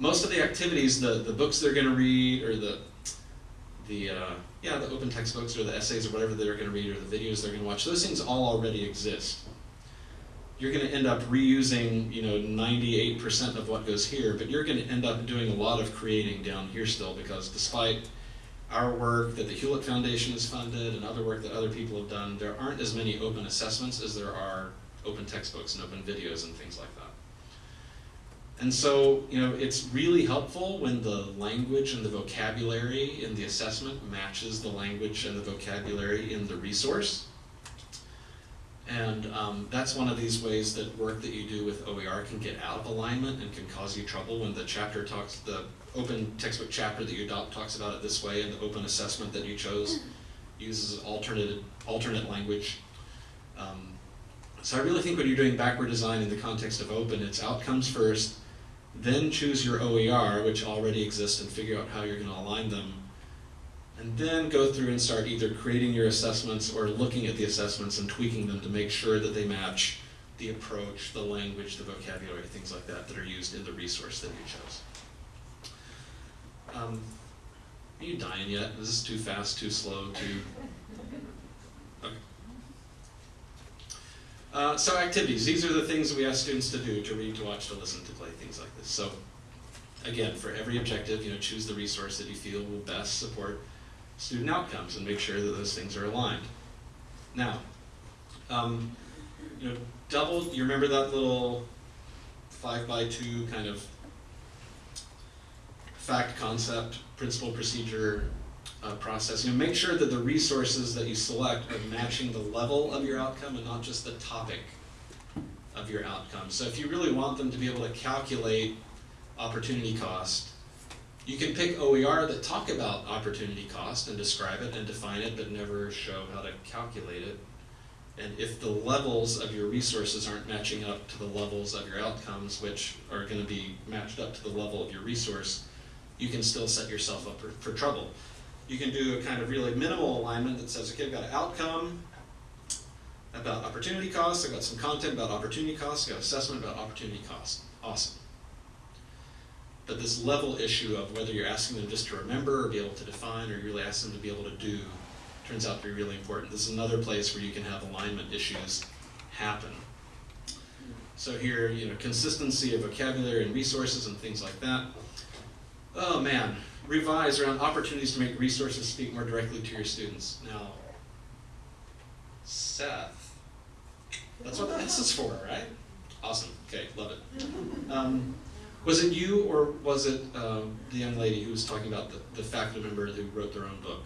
most of the activities, the, the books they're going to read, or the the uh, yeah the open textbooks or the essays or whatever they're going to read or the videos they're going to watch, those things all already exist. You're going to end up reusing you know 98% of what goes here, but you're going to end up doing a lot of creating down here still because despite our work that the Hewlett Foundation has funded and other work that other people have done, there aren't as many open assessments as there are open textbooks and open videos and things like that. And so, you know, it's really helpful when the language and the vocabulary in the assessment matches the language and the vocabulary in the resource. And um, that's one of these ways that work that you do with OER can get out of alignment and can cause you trouble when the chapter talks, the open textbook chapter that you adopt talks about it this way and the open assessment that you chose uses alternate, alternate language. Um, so I really think when you're doing backward design in the context of open, it's outcomes first, then choose your OER, which already exists, and figure out how you're going to align them. And then go through and start either creating your assessments or looking at the assessments and tweaking them to make sure that they match the approach, the language, the vocabulary, things like that that are used in the resource that you chose. Um, are you dying yet? Is this too fast, too slow, too... Okay. Uh, so activities, these are the things we ask students to do, to read, to watch, to listen, to play, things like this. So again, for every objective, you know, choose the resource that you feel will best support student outcomes and make sure that those things are aligned. Now, um, you know, double, you remember that little five by two kind of fact, concept, principle, procedure uh, process. You know, make sure that the resources that you select are matching the level of your outcome and not just the topic of your outcome. So if you really want them to be able to calculate opportunity cost, you can pick OER that talk about opportunity cost and describe it and define it, but never show how to calculate it. And if the levels of your resources aren't matching up to the levels of your outcomes, which are going to be matched up to the level of your resource, you can still set yourself up for, for trouble. You can do a kind of really minimal alignment that says, okay, I've got an outcome about opportunity cost, I've got some content about opportunity cost, I've got assessment about opportunity cost. Awesome. But this level issue of whether you're asking them just to remember or be able to define or you really ask them to be able to do turns out to be really important. This is another place where you can have alignment issues happen. So here, you know, consistency of vocabulary and resources and things like that. Oh man, revise around opportunities to make resources speak more directly to your students. Now, Seth, that's what this is for, right? Awesome. Okay, love it. Um, was it you or was it um, the young lady who was talking about the, the faculty member who wrote their own book?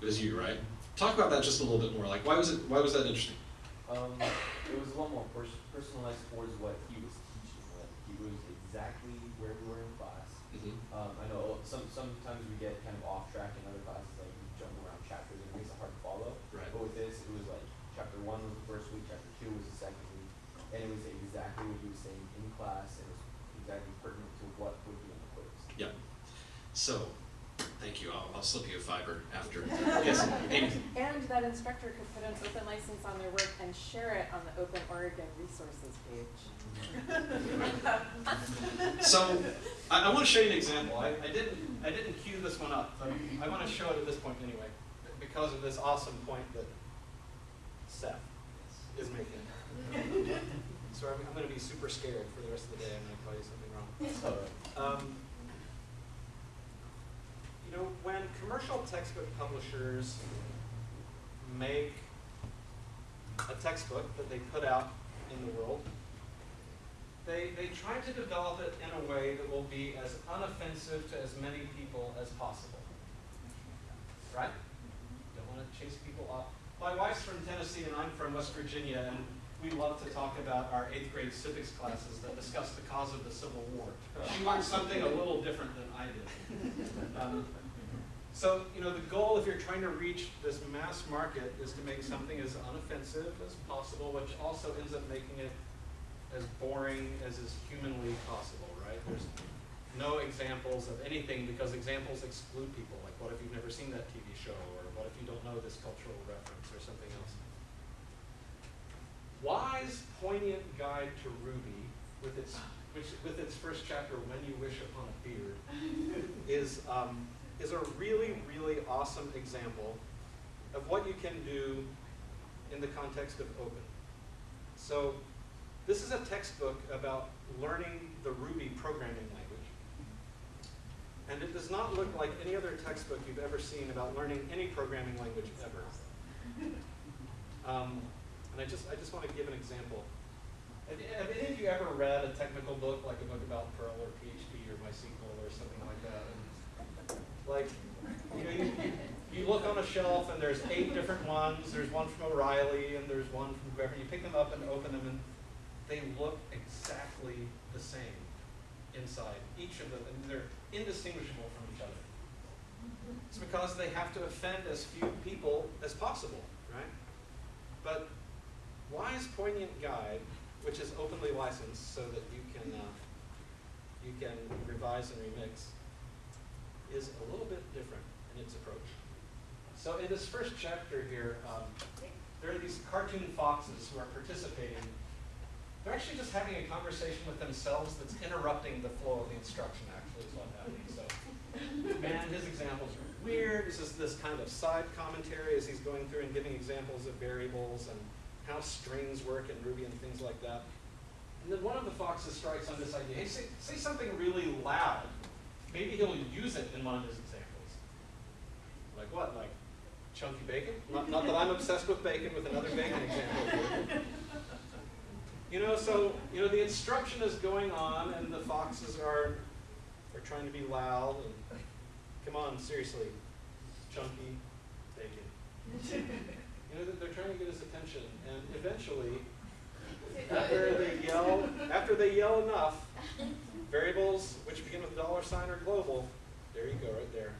It was you, right? Talk about that just a little bit more. Like, why was it? Why was that interesting?
Um, it was a lot more pers- personalized towards what he was teaching. Like he was exactly where we were in class.
Mhm.
Um, I know some sometimes we get kind of off track in other classes, like we jump around chapters and it makes it hard to follow.
Right.
But with this, it was like chapter one was the first week, chapter two was the second week, and it was exactly what he was saying in class, and it was exactly pertinent to what would be on the quiz.
Yeah. So, thank you. I'll, I'll slip you a fiber after. yes, Amy.
And that instructor could put an open license on their work and share it on the Open Oregon Resources page. [LAUGHS]
So, I, I want to show you an example. I, I didn't, I didn't cue this one up, but I want to show it at this point anyway, because of this awesome point that Seth is making. [LAUGHS] So I'm, I'm going to be super scared for the rest of the day. I'm going to tell you something wrong. Um, you know, when commercial textbook publishers make a textbook that they put out in the world, they, they try to develop it in a way that will be as unoffensive to as many people as possible. Right? Don't want to chase people off. My wife's from Tennessee and I'm from West Virginia, and we love to talk about our eighth grade civics classes that discuss the cause of the Civil War. She learned something a little different than I did. Um, so, you know, the goal if you're trying to reach this mass market is to make something as unoffensive as possible, which also ends up making it as boring as is humanly possible, right? There's no examples of anything because examples exclude people. Like, what if you've never seen that TV show? Or what if you don't know this cultural reference or something else? Why's, poignant guide to Ruby, with its, which, with its first chapter, When You Wish Upon a Beard, is, um, is a really, really awesome example of what you can do in the context of open. So, this is a textbook about learning the Ruby programming language. And it does not look like any other textbook you've ever seen about learning any programming language ever. Um, and I just, I just want to give an example. Have any of you ever read a technical book, like a book about Perl or PHP or MySQL or something like that? And, like, you know, you, you, look on a shelf and there's eight different ones. There's one from O'Reilly and there's one from whoever. You pick them up and open them and they look exactly the same inside. Each of them, and they're indistinguishable from each other. It's because they have to offend as few people as possible, right? But Why's Poignant Guide, which is openly licensed so that you can, uh, you can revise and remix, is a little bit different in its approach. So in this first chapter here, um, there are these cartoon foxes who are participating. They're actually just having a conversation with themselves that's interrupting the flow of the instruction, actually, is what's happening. So, man, his examples are weird. This is this kind of side commentary as he's going through and giving examples of variables and how strings work in Ruby and things like that. And then one of the foxes strikes on this idea, hey, say, say something really loud. Maybe he'll use it in one of his examples. Like what? Like chunky bacon? Not, not that I'm obsessed with bacon, with another bacon [LAUGHS] example. You know, so you know the instruction is going on, and the foxes are are trying to be loud and come on, seriously, chunky bacon. You know, they're- trying to get his attention, and eventually, after they yell, after they yell enough, variables which begin with dollar sign or global, there you go, right there.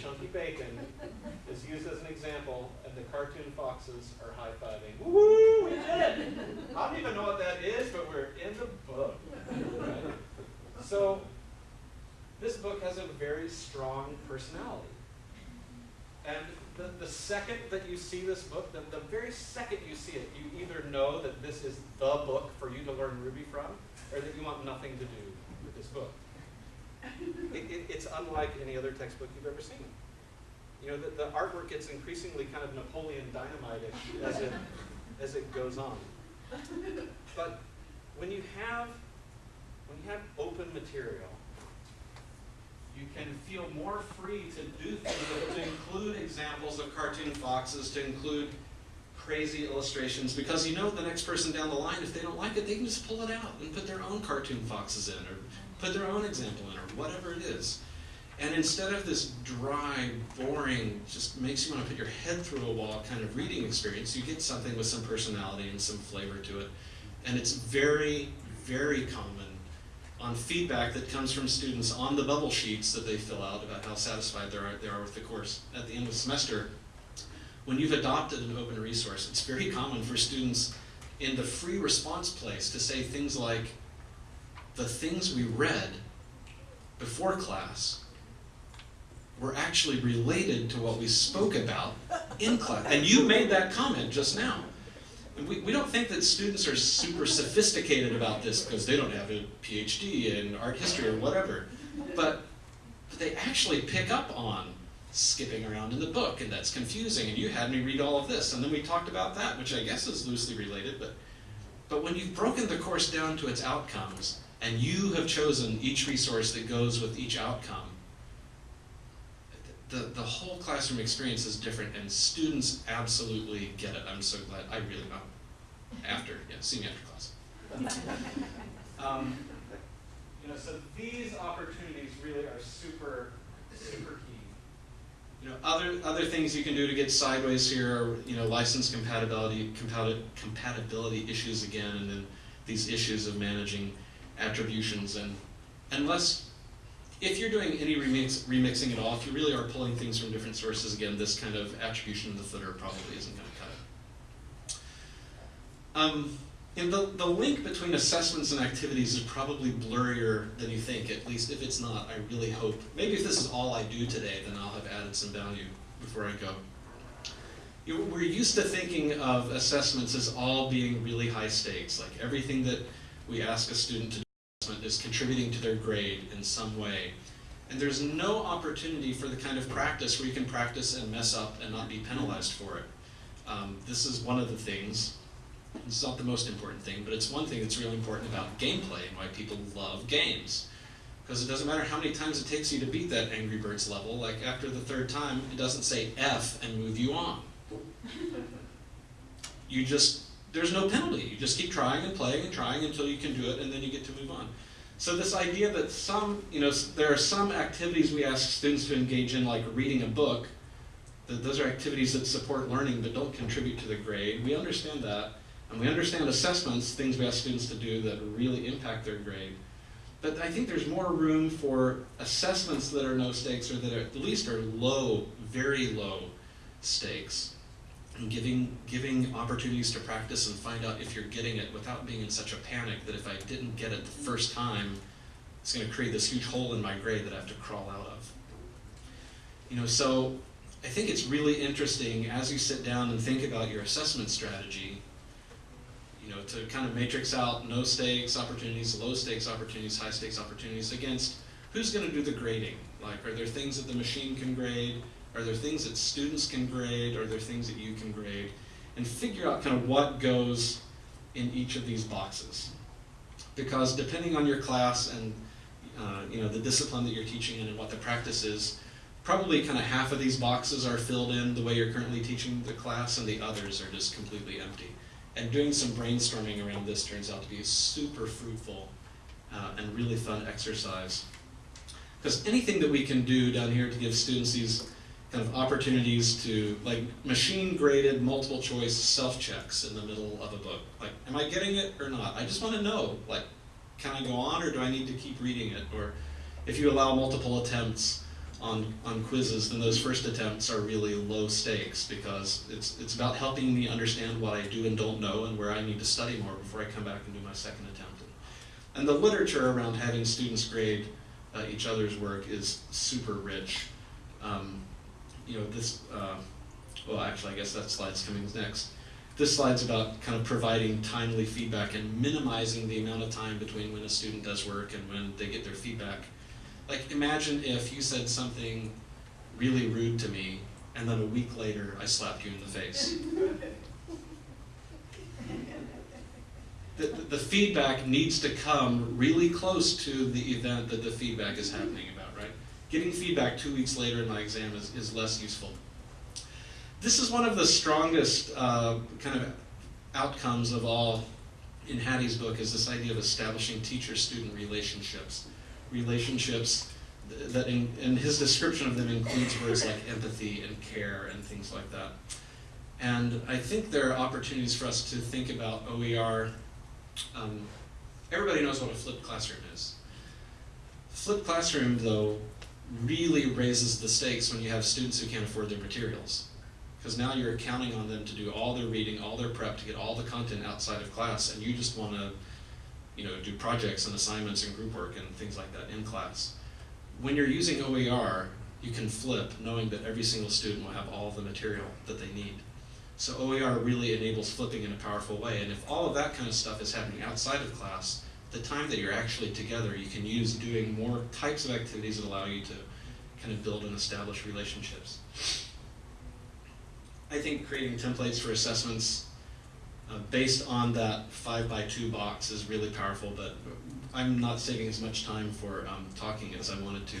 Chunky bacon is used as an example, and the cartoon foxes are high fiving. Woo! We did it! I don't even know what that is, but we're in the book. Right? So, this book has a very strong personality. And the, the second that you see this book, the, the very second you see it, you either know that this is the book for you to learn Ruby from, or that you want nothing to do with this book. It, it, it's unlike any other textbook you've ever seen. You know, the, the artwork gets increasingly kind of Napoleon Dynamite-ish as it, as it goes on. But when you have, when you have open material, you can feel more free to do things, to include examples of cartoon foxes, to include crazy illustrations, because you know the next person down the line, if they don't like it, they can just pull it out and put their own cartoon foxes in, or put their own example in, or whatever it is. And instead of this dry, boring, just makes you want to put your head through a wall kind of reading experience, you get something with some personality and some flavor to it. And it's very, very common on feedback that comes from students on the bubble sheets that they fill out about how satisfied they are, they are with the course at the end of the semester. When you've adopted an open resource, it's very common for students in the free response place to say things like, the things we read before class were actually related to what we spoke about in class. And you made that comment just now. And we, we don't think that students are super sophisticated about this because they don't have a PhD in art history or whatever. But, but they actually pick up on skipping around in the book, and that's confusing, and you had me read all of this. And then we talked about that, which I guess is loosely related, but, but when you've broken the course down to its outcomes, and you have chosen each resource that goes with each outcome, the, the whole classroom experience is different and students absolutely get it. I'm so glad, I really, know. after, yeah, see me after class. [LAUGHS] Um,
You know, so these opportunities really are super, super key.
You know, other, other things you can do to get sideways here are, you know, license compatibility, compati- compatibility issues again, and then these issues of managing attributions and, unless, if you're doing any remix, remixing at all, if you really are pulling things from different sources, again, this kind of attribution in the footer probably isn't gonna cut it. Um, and the, the link between assessments and activities is probably blurrier than you think, at least if it's not, I really hope. Maybe if this is all I do today, then I'll have added some value before I go. You, we're used to thinking of assessments as all being really high stakes, like everything that we ask a student to do is contributing to their grade in some way. And there's no opportunity for the kind of practice where you can practice and mess up and not be penalized for it. Um, this is one of the things it's not the most important thing, but it's one thing that's really important about gameplay and why people love games. Because it doesn't matter how many times it takes you to beat that Angry Birds level, like after the third time, it doesn't say F and move you on. [LAUGHS] You just, there's no penalty. You just keep trying and playing and trying until you can do it and then you get to move on. So this idea that some, you know, there are some activities we ask students to engage in, like reading a book, that those are activities that support learning but don't contribute to the grade. We understand that. We understand assessments, things we ask students to do that really impact their grade. But I think there's more room for assessments that are no stakes or that are, at least are low, very low stakes. And giving, giving opportunities to practice and find out if you're getting it without being in such a panic that if I didn't get it the first time, it's going to create this huge hole in my grade that I have to crawl out of. You know, so I think it's really interesting as you sit down and think about your assessment strategy you know, to kind of matrix out no stakes opportunities, low stakes opportunities, high stakes opportunities against who's going to do the grading. Like, are there things that the machine can grade? Are there things that students can grade? Are there things that you can grade? And figure out kind of what goes in each of these boxes. Because depending on your class and uh, you know the discipline that you're teaching in and what the practice is, probably kind of half of these boxes are filled in the way you're currently teaching the class, and the others are just completely empty. And doing some brainstorming around this turns out to be a super fruitful uh, and really fun exercise. Because anything that we can do down here to give students these kind of opportunities to, like machine graded multiple choice self checks in the middle of a book. Like, am I getting it or not? I just want to know, like, can I go on or do I need to keep reading it? Or if you allow multiple attempts, on, on quizzes, then those first attempts are really low stakes because it's, it's about helping me understand what I do and don't know and where I need to study more before I come back and do my second attempt. And the literature around having students grade uh, each other's work is super rich. Um, you know, this, uh, well, actually, I guess that slide's coming next. This slide's about kind of providing timely feedback and minimizing the amount of time between when a student does work and when they get their feedback. Like, imagine if you said something really rude to me, and then a week later I slapped you in the face. the, the feedback needs to come really close to the event that the feedback is happening about, right? Getting feedback two weeks later in my exam is, is less useful. This is one of the strongest uh, kind of outcomes of all in Hattie's book is this idea of establishing teacher-student relationships relationships that in, and his description of them includes words like empathy and care and things like that. And I think there are opportunities for us to think about OER. Um, everybody knows what a flipped classroom is. Flipped classroom, though, really raises the stakes when you have students who can't afford their materials. Because now you're counting on them to do all their reading, all their prep, to get all the content outside of class, and you just want to, you know, do projects and assignments and group work and things like that in class. When you're using OER, you can flip, knowing that every single student will have all the material that they need. So OER really enables flipping in a powerful way, and if all of that kind of stuff is happening outside of class, the time that you're actually together, you can use doing more types of activities that allow you to kind of build and establish relationships. I think creating templates for assessments uh, based on that five by two box is really powerful, but I'm not saving as much time for um, talking as I wanted to.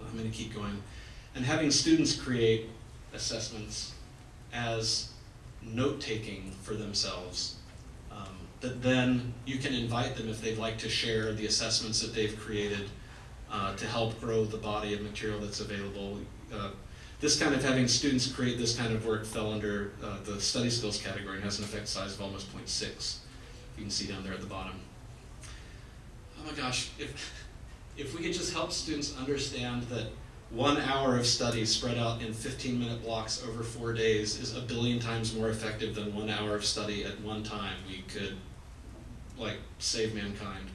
I'm going to keep going. And having students create assessments as note taking for themselves um, that then you can invite them if they'd like to share the assessments that they've created uh, to help grow the body of material that's available. Uh, this kind of having students create this kind of work fell under uh, the study skills category and has an effect size of almost 0.6. You can see down there at the bottom. Oh my gosh, if, if we could just help students understand that one hour of study spread out in 15 minute blocks over four days is a billion times more effective than one hour of study at one time, we could like save mankind.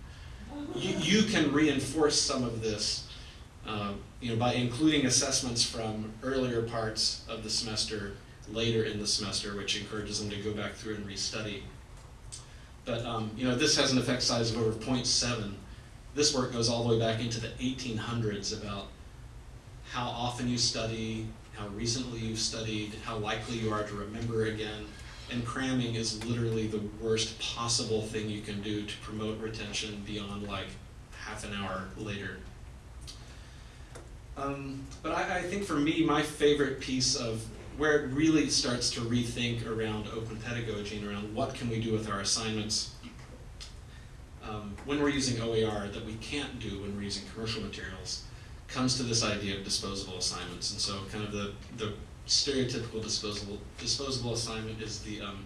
You, you can reinforce some of this uh, you know, by including assessments from earlier parts of the semester later in the semester, which encourages them to go back through and restudy. But um, you know, this has an effect size of over 0.7. This work goes all the way back into the 1800s about how often you study, how recently you've studied, how likely you are to remember again. And cramming is literally the worst possible thing you can do to promote retention beyond like half an hour later. Um, but I, I think for me, my favorite piece of where it really starts to rethink around open pedagogy and around what can we do with our assignments um, when we're using OER that we can't do when we're using commercial materials comes to this idea of disposable assignments. And so kind of the, the stereotypical disposable, disposable assignment is the, um,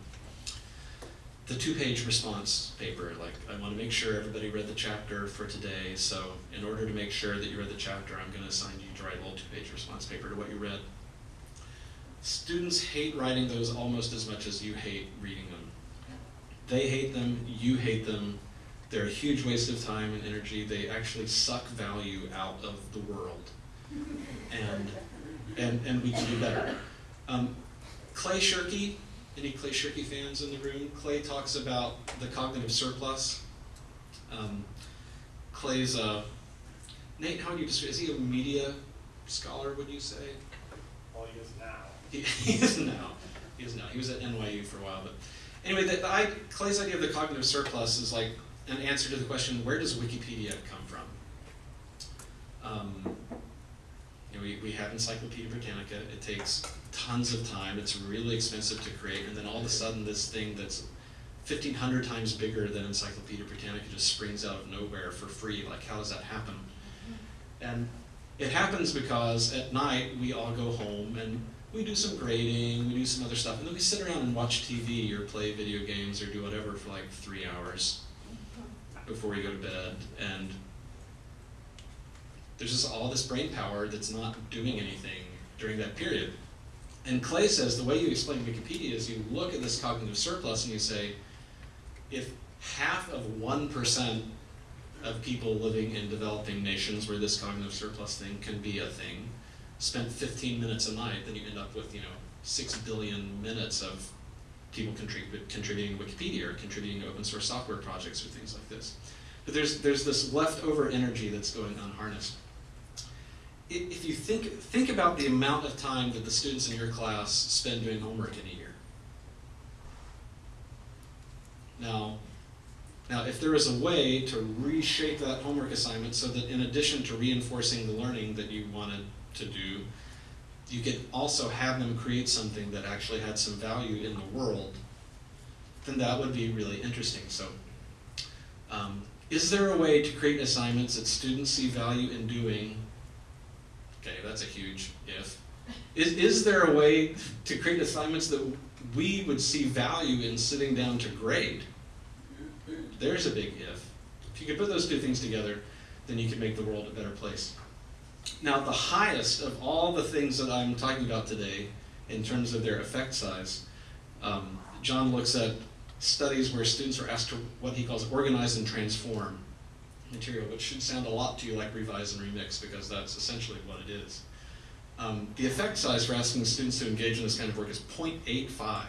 the two-page response paper. Like, I want to make sure everybody read the chapter for today, so in order to make sure that you read the chapter, I'm going to assign you to write a little two-page response paper to what you read. Students hate writing those almost as much as you hate reading them. They hate them, you hate them, they're a huge waste of time and energy. They actually suck value out of the world. And, and, and we can do better. Um, Clay Shirky, any Clay Shirky fans in the room? Clay talks about the cognitive surplus. Um, Clay's, a, Nate, how would you describe, is he a media scholar, would you say?
All he is now.
He, [LAUGHS] he is now. He is now. He was at NYU for a while, but anyway, the, the, I, Clay's idea of the cognitive surplus is like an answer to the question, where does Wikipedia come from? Um, know, we, we have Encyclopedia Britannica. It takes tons of time. It's really expensive to create, and then all of a sudden, this thing that's 1,500 times bigger than Encyclopedia Britannica just springs out of nowhere for free. Like, how does that happen? And it happens because at night we all go home and we do some grading, we do some other stuff, and then we sit around and watch TV or play video games or do whatever for like three hours before we go to bed. And there's just all this brain power that's not doing anything during that period. And Clay says the way you explain Wikipedia is you look at this cognitive surplus and you say, if half of 1% of people living in developing nations where this cognitive surplus thing can be a thing, spent 15 minutes a night, then you end up with, you know, 6 billion minutes of people contrib- contributing to Wikipedia or contributing to open source software projects or things like this. But there's, there's this leftover energy that's going unharnessed. If you think, think about the amount of time that the students in your class spend doing homework in a year. Now, now, if there is a way to reshape that homework assignment so that in addition to reinforcing the learning that you wanted to do, you could also have them create something that actually had some value in the world, then that would be really interesting. So, um, is there a way to create assignments that students see value in doing Okay, that's a huge if. Is, is there a way to create assignments that we would see value in sitting down to grade? There's a big if. If you could put those two things together, then you can make the world a better place. Now, the highest of all the things that I'm talking about today, in terms of their effect size, um, John looks at studies where students are asked to what he calls organize and transform material, which should sound a lot to you like revise and remix because that's essentially what it is. Um, the effect size for asking students to engage in this kind of work is 0.85.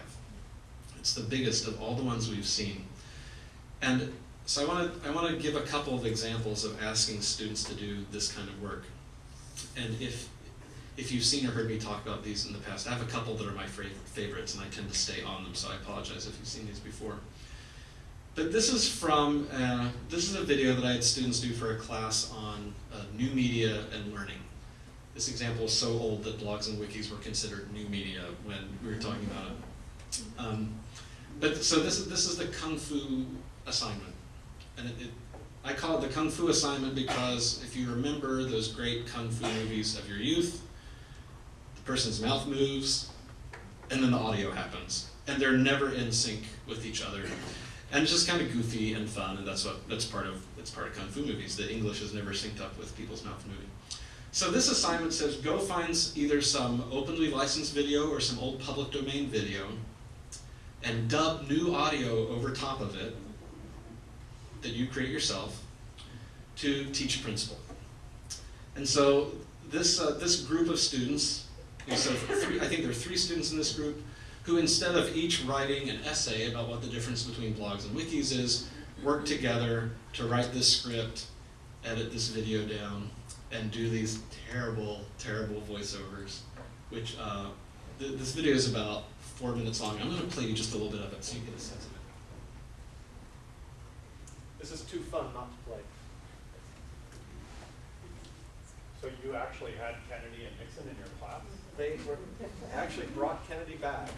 It's the biggest of all the ones we've seen. And so I want to I want to give a couple of examples of asking students to do this kind of work. And if if you've seen or heard me talk about these in the past, I have a couple that are my favorites, and I tend to stay on them. So I apologize if you've seen these before. But this is from uh, this is a video that I had students do for a class on uh, new media and learning. This example is so old that blogs and wikis were considered new media when we were talking about it. Um, but so this is this is the kung fu assignment, and it, it, I call it the kung fu assignment because if you remember those great kung fu movies of your youth, the person's mouth moves, and then the audio happens, and they're never in sync with each other, and it's just kind of goofy and fun, and that's what that's part of it's part of kung fu movies. The English is never synced up with people's mouth moving. So this assignment says go find either some openly licensed video or some old public domain video and dub new audio over top of it that you create yourself to teach a principle. And so this, uh, this group of students, so three, I think there are three students in this group, who instead of each writing an essay about what the difference between blogs and wikis is, work together to write this script, edit this video down, and do these terrible, terrible voiceovers, which uh, th this video is about four minutes long. I'm going to play you just a little bit of it so you get a sense of it.
This is too fun not to play.
So you actually had Kennedy and Nixon in your class?
They were, actually brought Kennedy back.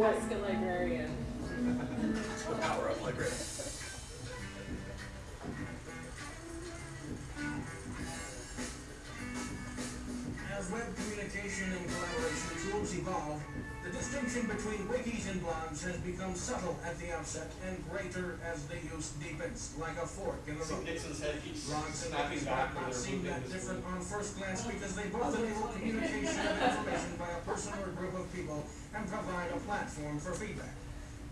Us.
Don't walk away.
Ask a librarian.
The power of library.
As web communication and collaboration tools evolve, the distinction between wikis and blogs has become subtle at the outset and greater as the use deepens, like a fork in the
See
road.
Nixon's head keeps
Blogs and
snapping
wikis
back
might
when
not
they're
seem that different on first glance because they both enable communication of information by a person or group of people and provide a platform for feedback.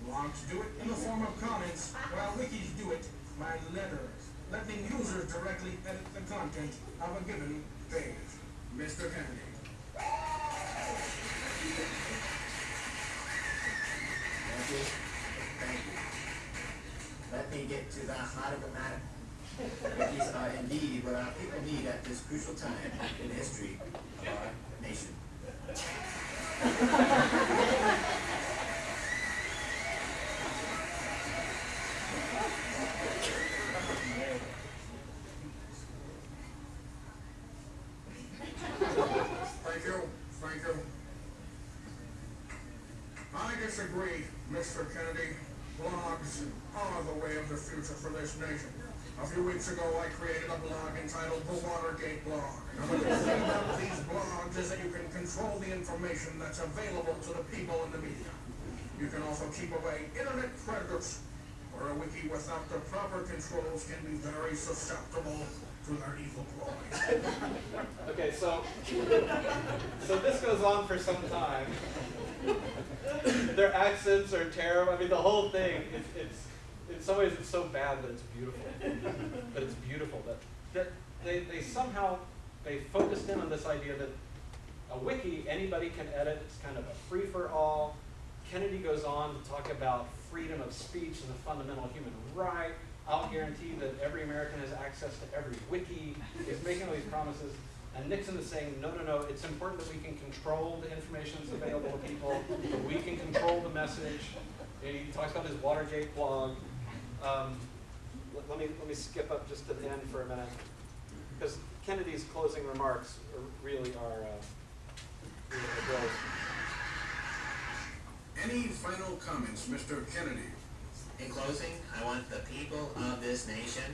Blogs do it in the form of comments, while wikis do it by letters, letting users directly edit the content of a given page. Mr. Kennedy.
Thank you. Thank you. Let me get to the heart of the matter. Wikis are uh, indeed what our people need at this crucial time in the history of our nation.
ハハハハ! Weeks ago, I created a blog entitled The Watergate Blog. And thing about these blogs is that you can control the information that's available to the people in the media. You can also keep away internet predators, or a wiki without the proper controls can be very susceptible to their evil ploys.
Okay, so, so this goes on for some time. Their accents are terrible. I mean, the whole thing, it's, it's, in some ways, it's so bad that it's beautiful. [LAUGHS] But it's beautiful that, that they, they somehow, they focused in on this idea that a wiki, anybody can edit, it's kind of a free-for-all. Kennedy goes on to talk about freedom of speech as a fundamental human right. I'll guarantee that every American has access to every wiki. He's making all these promises. And Nixon is saying, no, no, no, it's important that we can control the information that's available to people, that we can control the message. He talks about his Watergate blog. Um, let, let me, let me skip up just to the end for a minute. Because Kennedy's closing remarks are, really are, uh, really.
Any final comments, Mr. Kennedy?
In closing, I want the people of this nation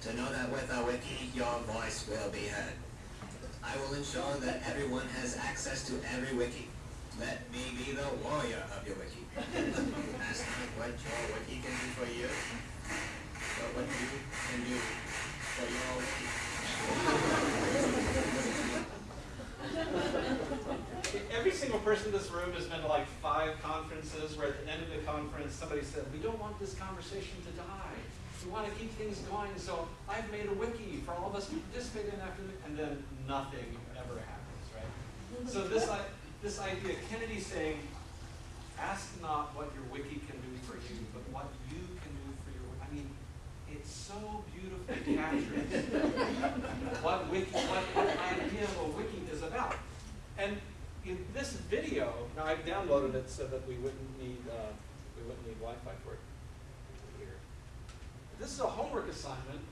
to know that with a wiki, your voice will be heard. I will ensure that everyone has access to every wiki. Let me be the warrior of your wiki. [LAUGHS] Ask not what your wiki can do for you, but what you can do for your wiki.
Every single person in this room has been to like five conferences where at the end of the conference, somebody said, we don't want this conversation to die. We want to keep things going, so I've made a wiki for all of us to participate in after, the, and then nothing ever happens, right? So this, i- this idea, Kennedy saying, ask not what your wiki can do for you, but what you can do for your, I mean, it's so beautifully captures [LAUGHS] what wiki, what the idea of a wiki is about. And in this video, now I've downloaded it so that we wouldn't need, uh, we wouldn't need Wi-Fi for it here. This is a homework assignment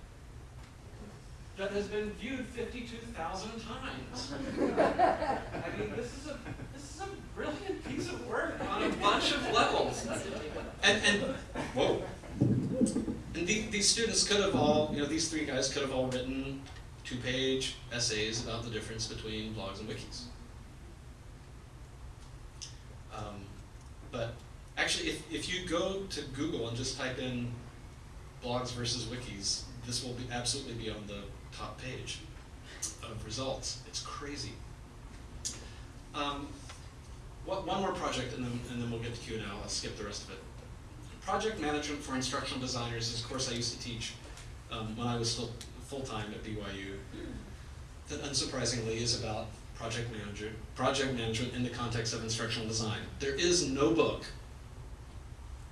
that has been viewed fifty-two thousand times. [LAUGHS] I mean, this is a, this is a brilliant piece of work on a bunch of levels.
And, and, whoa. And the, these students could have all, you know, these three guys could have all written two-page essays about the difference between blogs and wikis. Um, but actually, if, if you go to Google and just type in blogs versus wikis, this will be absolutely be on the top page of results. It's crazy. Um, what, one more project, and then, and then we'll get to Q and A. I'll skip the rest of it. Project management for instructional designers is a course I used to teach um, when I was still full-time at BYU. That unsurprisingly is about project manager, project management in the context of instructional design. There is no book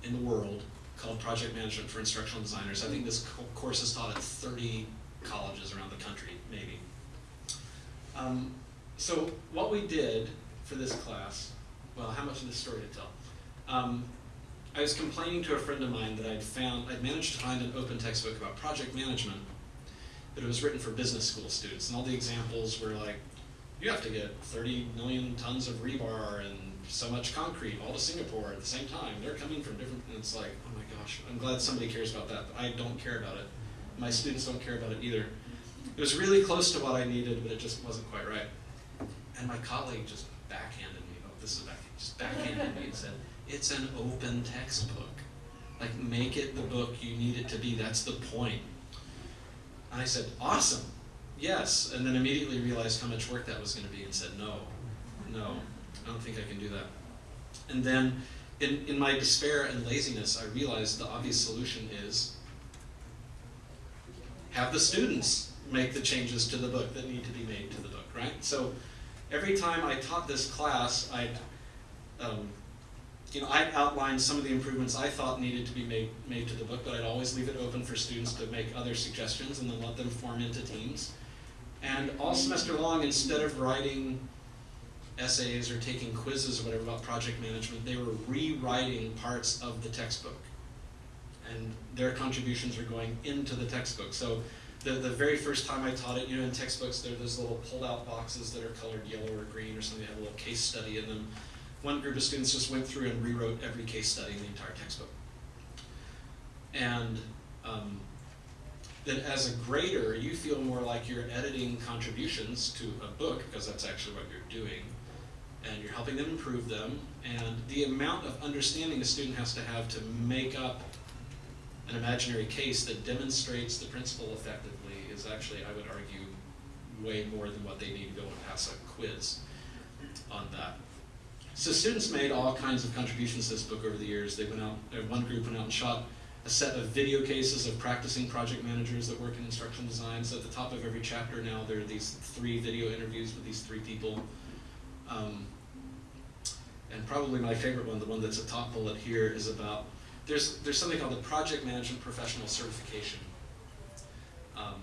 in the world called Project Management for Instructional Designers. I think this co- course is taught at 30 colleges around the country, maybe. Um, so what we did for this class, well, how much of this story to tell? Um, I was complaining to a friend of mine that I'd found, I'd managed to find an open textbook about project management, but it was written for business school students, and all the examples were like, you have to get 30 million tons of rebar and so much concrete all to Singapore at the same time. They're coming from different, and it's like, oh my gosh, I'm glad somebody cares about that, but I don't care about it. My students don't care about it either. It was really close to what I needed, but it just wasn't quite right. And my colleague just backhanded me, oh, this is back, just backhanded me and said, it's an open textbook. Like, make it the book you need it to be, that's the point. And I said, awesome, yes, and then immediately realized how much work that was gonna be and said, no, no, I don't think I can do that. And then, in, in my despair and laziness, I realized the obvious solution is have the students make the changes to the book that need to be made to the book, right? So every time I taught this class, I'd, um, you know, I'd outline some of the improvements I thought needed to be made, made to the book, but I'd always leave it open for students to make other suggestions and then let them form into teams. And all semester long, instead of writing essays or taking quizzes or whatever about project management, they were rewriting parts of the textbook. And their contributions are going into the textbook. So the, the very first time I taught it, you know, in textbooks, there are those little pull-out boxes that are colored yellow or green or something they have a little case study in them. One group of students just went through and rewrote every case study in the entire textbook. And um, then as a grader, you feel more like you're editing contributions to a book, because that's actually what you're doing, and you're helping them improve them, and the amount of understanding a student has to have to make up an imaginary case that demonstrates the principle effectively is actually, I would argue, way more than what they need to go and pass a quiz on that. So students made all kinds of contributions to this book over the years. They went out, uh, one group went out and shot a set of video cases of practicing project managers that work in instructional design. So at the top of every chapter now, there are these three video interviews with these three people. Um, and probably my favorite one, the one that's a top bullet here, is about there's, there's something called the Project Management Professional Certification. Um,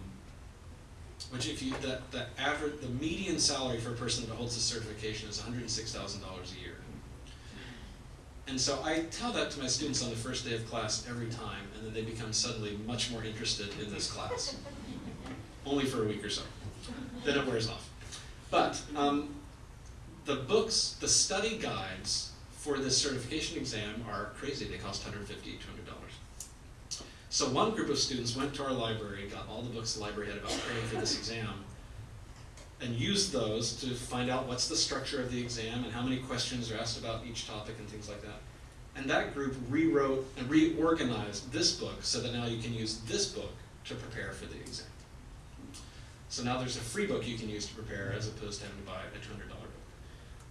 which if you, the, the average, the median salary for a person that holds this certification is hundred and six thousand dollars a year. And so I tell that to my students on the first day of class every time, and then they become suddenly much more interested in this class. [LAUGHS] Only for a week or so. Then it wears off. But um, the books, the study guides for this certification exam are crazy. They cost $150, $200. So one group of students went to our library, got all the books the library had about preparing for this exam, and used those to find out what's the structure of the exam and how many questions are asked about each topic and things like that. And that group rewrote and reorganized this book so that now you can use this book to prepare for the exam. So now there's a free book you can use to prepare as opposed to having to buy a $200 book.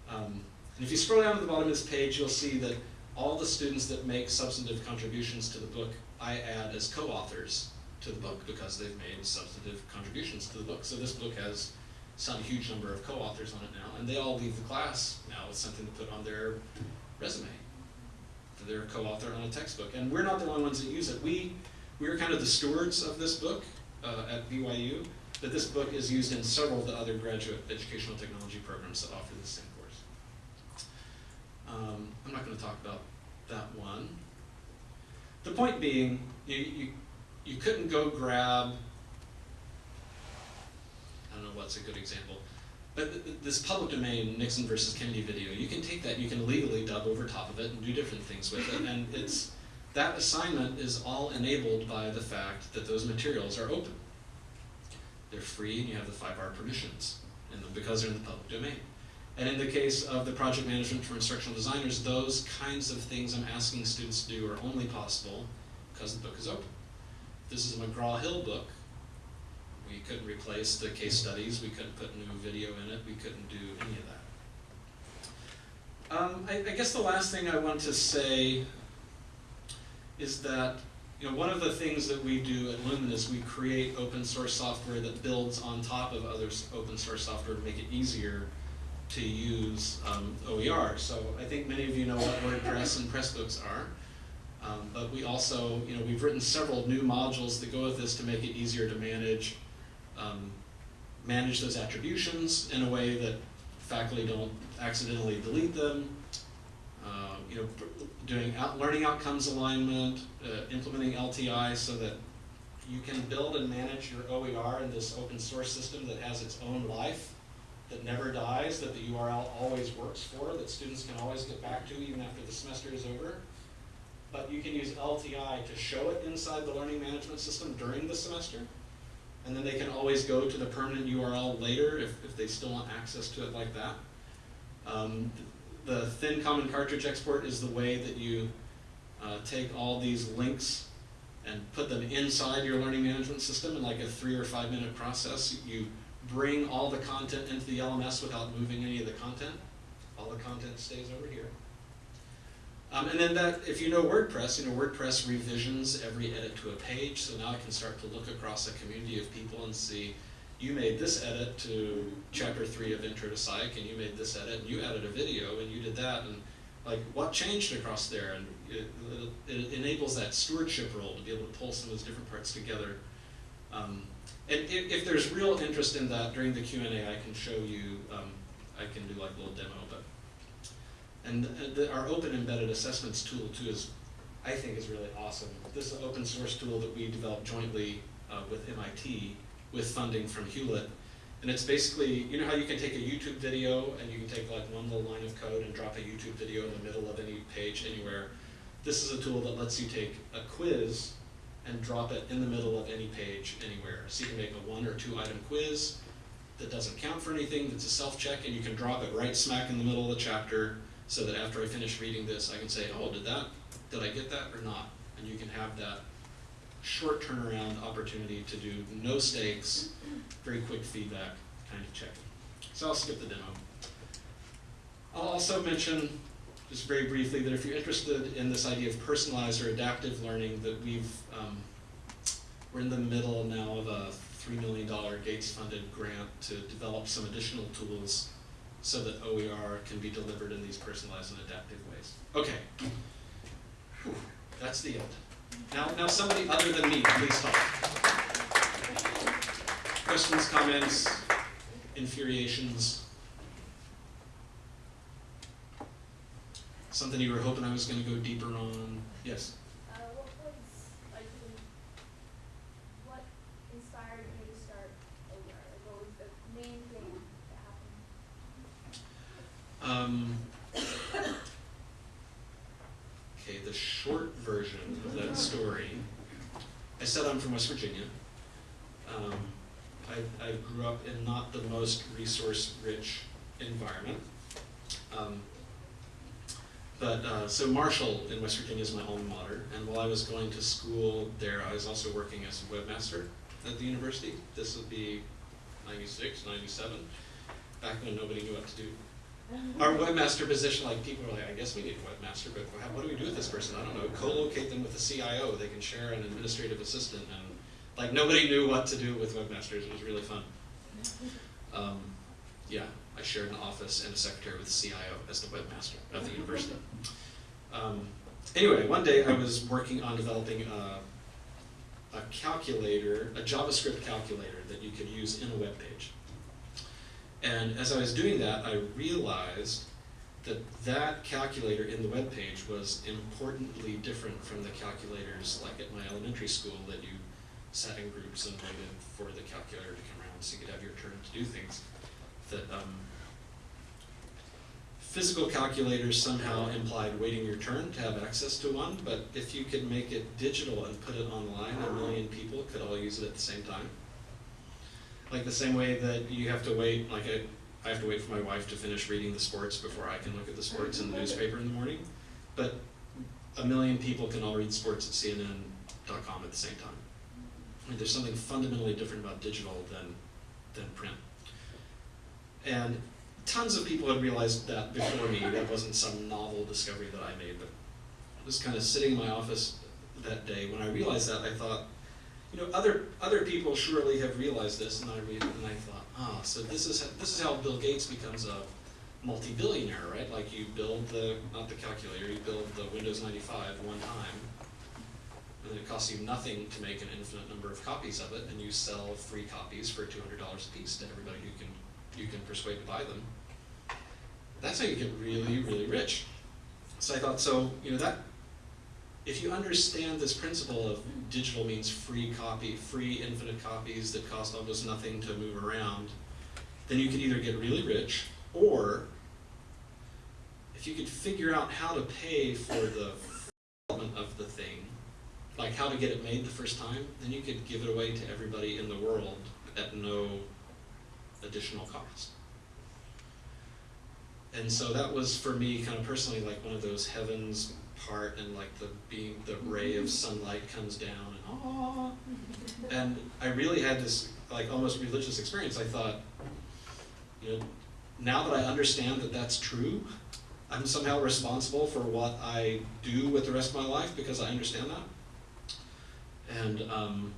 Um, and if you scroll down to the bottom of this page, you'll see that all the students that make substantive contributions to the book, I add as co-authors to the book because they've made substantive contributions to the book. So this book has some huge number of co-authors on it now, and they all leave the class now with something to put on their resume. They're a co-author on a textbook, and we're not the only ones that use it. We we are kind of the stewards of this book uh, at BYU, but this book is used in several of the other graduate educational technology programs that offer the same. Um, I'm not going to talk about that one. The point being, you, you, you couldn't go grab I don't know what's a good example. But th- th- this public domain Nixon versus Kennedy video, you can take that, you can legally dub over top of it and do different things with it, and it's that assignment is all enabled by the fact that those materials are open. They're free, and you have the five R permissions, and because they're in the public domain. And in the case of the project management for instructional designers, those kinds of things I'm asking students to do are only possible because the book is open. This is a McGraw-Hill book, we couldn't replace the case studies, we couldn't put new video in it, we couldn't do any of that. Um, I, I guess the last thing I want to say is that you know, one of the things that we do at Lumen is we create open source software that builds on top of other open source software to make it easier to use um, OER. So I think many of you know what WordPress and Pressbooks are. Um, but we also, you know, we've written several new modules that go with this to make it easier to manage um, manage those attributions in a way that faculty don't accidentally delete them. Uh, you know, doing out, learning outcomes alignment, uh, implementing LTI so that you can build and manage your OER in this open source system that has its own life, that never dies, that the URL always works for, that students can always get back to even after the semester is over. But you can use LTI to show it inside the learning management system during the semester. And then they can always go to the permanent URL later if, if they still want access to it like that. Um, the thin common cartridge export is the way that you uh, take all these links and put them inside your learning management system in like a three or five minute process. You bring all the content into the LMS without moving any of the content. All the content stays over here. Um, and then that, if you know WordPress, you know WordPress revisions every edit to a page, so now I can start to look across a community of people and see, you made this edit to chapter three of Intro to Psych, and you made this edit, and you added a video, and you did that, and like, what changed across there? And it, it enables that stewardship role to be able to pull some of those different parts together. Um, and if, if there's real interest in that during the Q and A, I can show you, um, I can do like a little demo, but and the, our open embedded assessments tool too is, I think, is really awesome. This is an open source tool that we developed jointly uh, with MIT with funding from Hewlett. And it's basically, you know how you can take a YouTube video and you can take like one little line of code and drop a YouTube video in the middle of any page anywhere. This is a tool that lets you take a quiz and drop it in the middle of any page anywhere. So you can make a one or two item quiz that doesn't count for anything, that's a self-check, and you can drop it right smack in the middle of the chapter so that after I finish reading this, I can say, oh, did that, did I get that or not? And you can have that short turnaround opportunity to do no stakes, very quick feedback kind of checking. So I'll skip the demo. I'll also mention, just very briefly, that if you're interested in this idea of personalized or adaptive learning, that we've, um, we're in the middle now of a $3 million Gates-funded grant to develop some additional tools so that OER can be delivered in these personalized and adaptive ways. Okay. Whew. That's the end. Now, now somebody other than me, please talk. Questions, comments, infuriations? Something you were hoping I was going to go deeper on? Yes.
Uh, what was like the, what inspired you to start OER? Like, what was the main thing that happened?
Um, okay, the short version of that story. I said I'm from West Virginia. Um, I, I grew up in not the most resource-rich environment. Um, but uh, so Marshall in West Virginia is my alma mater, and while I was going to school there, I was also working as a webmaster at the university. This would be 96, 97, back when nobody knew what to do our webmaster position, like people are like, I guess we need a webmaster, but what do we do with this person? I don't know. Co-locate them with a CIO. They can share an administrative assistant, and like nobody knew what to do with webmasters. It was really fun. Um, yeah, I shared an office and a secretary with the CIO as the webmaster of the university. Um, anyway, one day I was working on developing a, a calculator, a JavaScript calculator that you could use in a web page. And as I was doing that, I realized that that calculator in the web page was importantly different from the calculators like at my elementary school that you sat in groups and waited for the calculator to come around so you could have your turn to do things. That um, physical calculators somehow implied waiting your turn to have access to one, but if you could make it digital and put it online, a million people could all use it at the same time. Like the same way that you have to wait, like I, I have to wait for my wife to finish reading the sports before I can look at the sports in the newspaper in the morning. But a million people can all read sports at CNN.com at the same time. I mean, there's something fundamentally different about digital than, than print. And tons of people had realized that before me. That wasn't some novel discovery that I made, but I was kind of sitting in my office that day. When I realized that, I thought, you know, other other people surely have realized this, and I read and I thought, ah, so this is this is how Bill Gates becomes a multi-billionaire, right? Like you build the not the calculator, you build the Windows 95 one time, and then it costs you nothing to make an infinite number of copies of it, and you sell free copies for two hundred dollars a piece to everybody who can you can persuade to buy them. That's how you get really, really rich. So I thought, so you know that if you understand this principle of digital means free copy, free infinite copies that cost almost nothing to move around, then you could either get really rich, or if you could figure out how to pay for the development of the thing, like how to get it made the first time, then you could give it away to everybody in the world at no additional cost. And so that was for me kind of personally like one of those heavens part and like the being the ray of sunlight comes down and ah and I really had this like almost religious experience. I thought, you know, now that I understand that that's true, I'm somehow responsible for what I do with the rest of my life because I understand that. And um,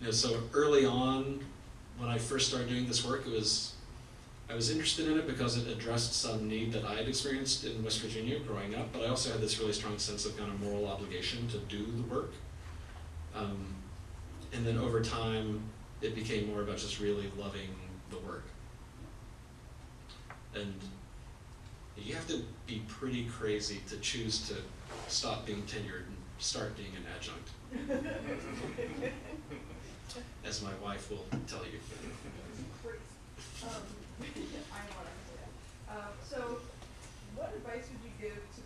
you know, so early on, when I first started doing this work, it was I was interested in it because it addressed some need that I had experienced in West Virginia growing up, but I also had this really strong sense of kind of moral obligation to do the work. Um, and then over time, it became more about just really loving the work. And you have to be pretty crazy to choose to stop being tenured and start being an adjunct, [LAUGHS] as my wife will tell you.
Um, I want to say that. Um, so, what advice would you give to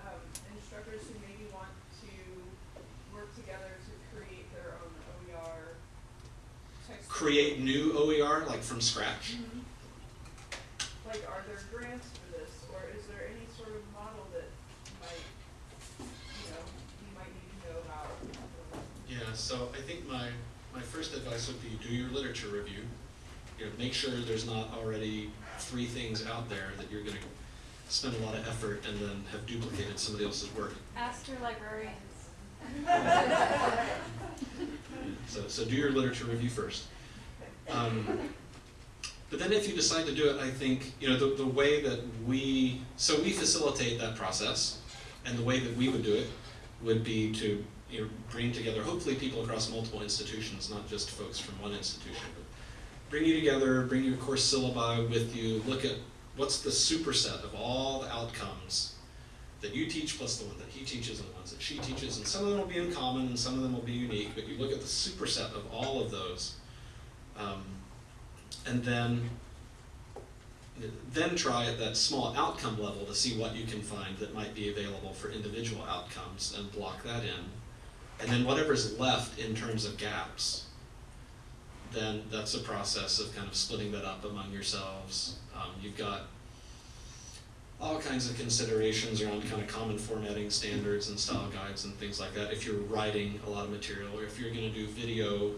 um, instructors who maybe want to work together to create their own OER?
Create new OER, like from scratch?
Mhm. Like, are there grants for this, or is there any sort of model that might, you know, you might need to know about?
Yeah, so I think my, my first advice would be do your literature review. You know, make sure there's not already three things out there that you're gonna spend a lot of effort and then have duplicated somebody else's work.
Ask your librarians.
So, so do your literature review first. Um, but then if you decide to do it, I think, you know, the, the way that we, so we facilitate that process, and the way that we would do it would be to you bring together hopefully people across multiple institutions, not just folks from one institution, but bring you together, bring your course syllabi with you, look at what's the superset of all the outcomes that you teach plus the one that he teaches and the ones that she teaches, and some of them will be in common and some of them will be unique, but you look at the superset of all of those. Um, and then then try at that small outcome level to see what you can find that might be available for individual outcomes and block that in. And then whatever's left in terms of gaps, then that's a process of kind of splitting that up among yourselves. Um, you've got all kinds of considerations around kind of common formatting standards and style guides and things like that. If you're writing a lot of material, or if you're going to do video,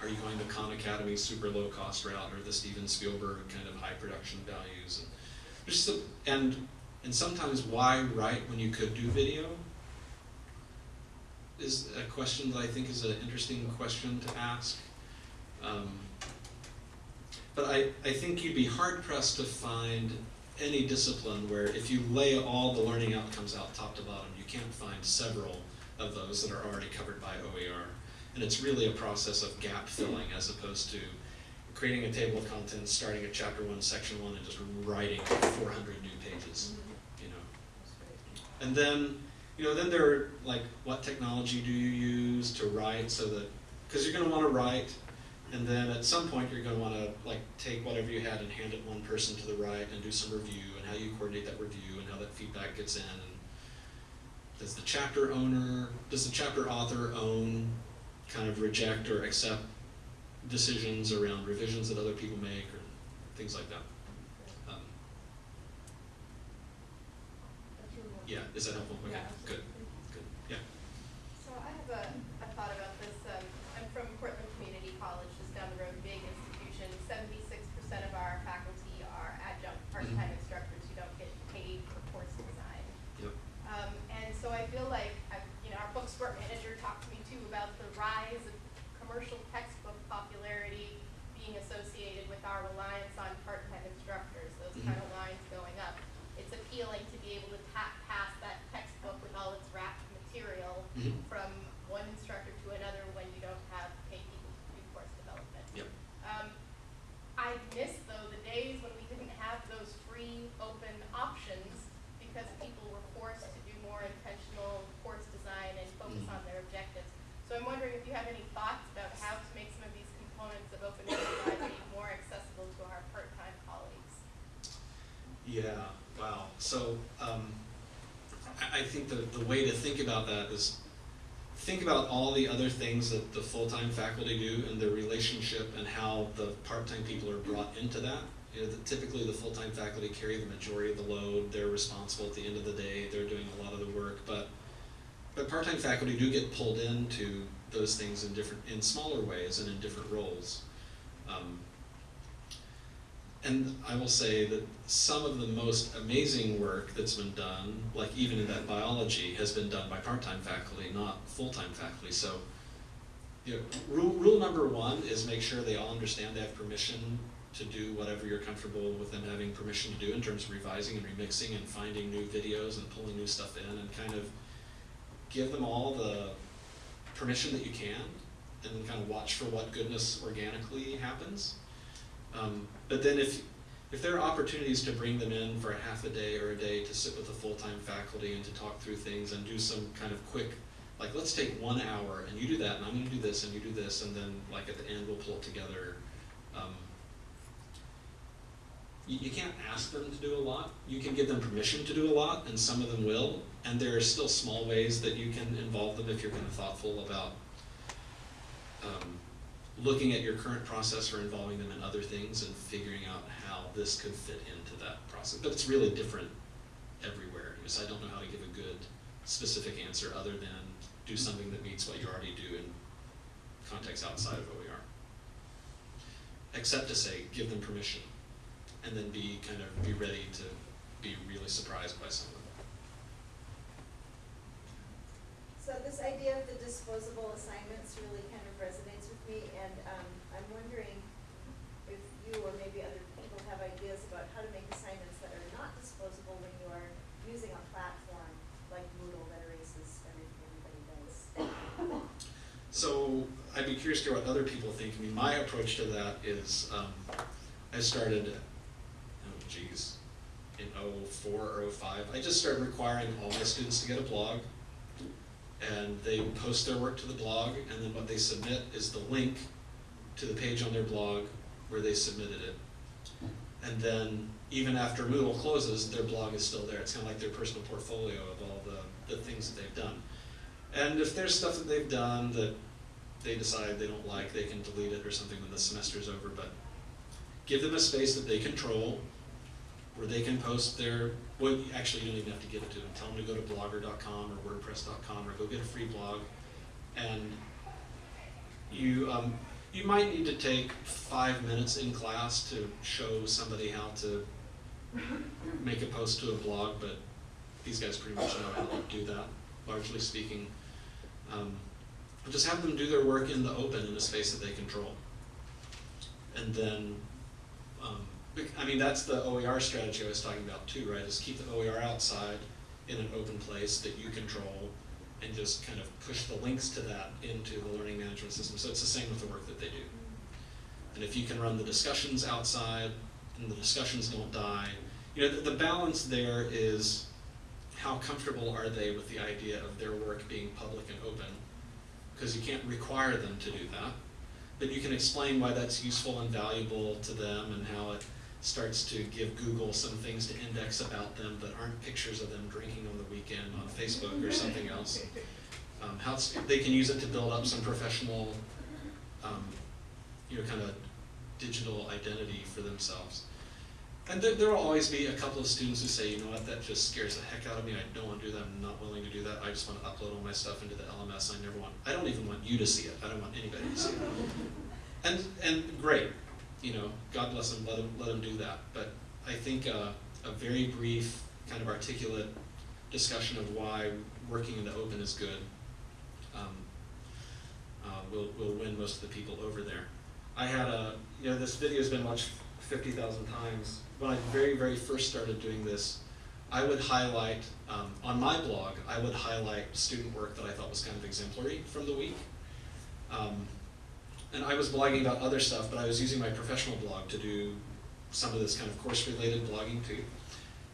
are you going the Khan Academy super low cost route or the Steven Spielberg kind of high production values? And just the, and and sometimes why write when you could do video is a question that I think is an interesting question to ask. Um, but I, I think you'd be hard pressed to find any discipline where if you lay all the learning outcomes out top to bottom, you can't find several of those that are already covered by OER. And it's really a process of gap filling as opposed to creating a table of contents, starting at chapter one, section one, and just writing 400 new pages, you know. And then, you know, then there are like, what technology do you use to write so that, because you're going to want to write, and then at some point you're going to want to like take whatever you had and hand it one person to the right and do some review and how you coordinate that review and how that feedback gets in. And does the chapter owner, does the chapter author own, kind of reject or accept decisions around revisions that other people make or things like that? Um,
That's really helpful.
Yeah, is that helpful? Okay,
Yeah,
good, good. Yeah.
So I have a, a thought about this. Um, I'm from Portland Community College, just down the road, big institution. Seventy-six percent of our faculty are adjunct part-time instructors who don't get paid for course design.
Yep.
Um, and so I feel like, I, you know, our bookstore manager talked to me too about the rise of commercial textbook popularity being associated with our reliance on part-time instructors, those
Mhm.
kind of lines going up. It's appealing to be able to tap past that textbook with all its wrapped material
Mhm.
from one instructor to another when you don't have paid people to do course development.
Yep.
Um, I miss though the days when we didn't have those free open options because people were forced to do more intentional course design and focus
Mhm.
on their objectives. So I'm wondering if you have any thoughts about how to make some of these components of open pedagogy more accessible to our part-time colleagues.
Yeah, wow. So um, I, think the, the way to think about that is think about all the other things that the full-time faculty do and their relationship and how the part-time people are brought into that. You know, the, typically the full-time faculty carry the majority of the load. They're responsible at the end of the day. They're doing a lot of the work, but but part-time faculty do get pulled into those things in different, in smaller ways and in different roles. Um, and I will say that some of the most amazing work that's been done, like even in that biology, has been done by part-time faculty, not full-time faculty. So, you know, rule, rule number one is make sure they all understand they have permission to do whatever you're comfortable with them having permission to do in terms of revising and remixing and finding new videos and pulling new stuff in and kind of give them all the permission that you can and kind of watch for what goodness organically happens. Um, but then if, if there are opportunities to bring them in for a half a day or a day to sit with the full-time faculty and to talk through things and do some kind of quick, like let's take one hour and you do that and I'm gonna do this and you do this and then like at the end we'll pull it together. Um, you, you can't ask them to do a lot. You can give them permission to do a lot and some of them will. And there are still small ways that you can involve them if you're kind of thoughtful about um, looking at your current process or involving them in other things and figuring out how this could fit into that process. But it's really different everywhere. So I don't know how to give a good specific answer other than do something that meets what you already do in context outside of OER. Except to say, give them permission and then be kind of be ready to be really surprised by some of them.
So this idea of the disposable assignments really kind of resonates me, and um, I'm wondering if you or maybe other people have ideas about how to make assignments that are not disposable when you are using a platform like Moodle that erases everything everybody does.
So I'd be curious to hear what other people think. I mean, my approach to that is um, I started, oh geez, in 04 or 05. I just started requiring all my students to get a blog. And they post their work to the blog, and then what they submit is the link to the page on their blog where they submitted it. And then even after Moodle closes, their blog is still there. It's kind of like their personal portfolio of all the, the things that they've done. And if there's stuff that they've done that they decide they don't like, they can delete it or something when the semester's over. But give them a space that they control where they can post their, well, actually, you don't even have to give it to them. Tell them to go to blogger.com or wordpress.com or go get a free blog. And you, um, you might need to take five minutes in class to show somebody how to make a post to a blog, but these guys pretty much know how to do that, largely speaking. Um, just have them do their work in the open in a space that they control. And then, I mean, that's the OER strategy I was talking about too, right? Is keep the OER outside in an open place that you control and just kind of push the links to that into the learning management system. So it's the same with the work that they do. And if you can run the discussions outside and the discussions don't die, you know, the, the balance there is how comfortable are they with the idea of their work being public and open? Because you can't require them to do that. But you can explain why that's useful and valuable to them and how it starts to give Google some things to index about them that aren't pictures of them drinking on the weekend on Facebook or something else. Um, how they can use it to build up some professional, um, you know, kind of digital identity for themselves. And there, there will always be a couple of students who say, you know what, that just scares the heck out of me. I don't want to do that. I'm not willing to do that. I just want to upload all my stuff into the LMS. I never want. I don't even want you to see it. I don't want anybody to see it. And and great, you know, God bless them. Let them let them do that. But I think uh, a very brief, kind of articulate discussion of why working in the open is good um, uh, will will win most of the people over there. I had a, you know, this video has been watched 50,000 times. When I very, very first started doing this, I would highlight, um, on my blog, I would highlight student work that I thought was kind of exemplary from the week. Um, and I was blogging about other stuff, but I was using my professional blog to do some of this kind of course-related blogging too.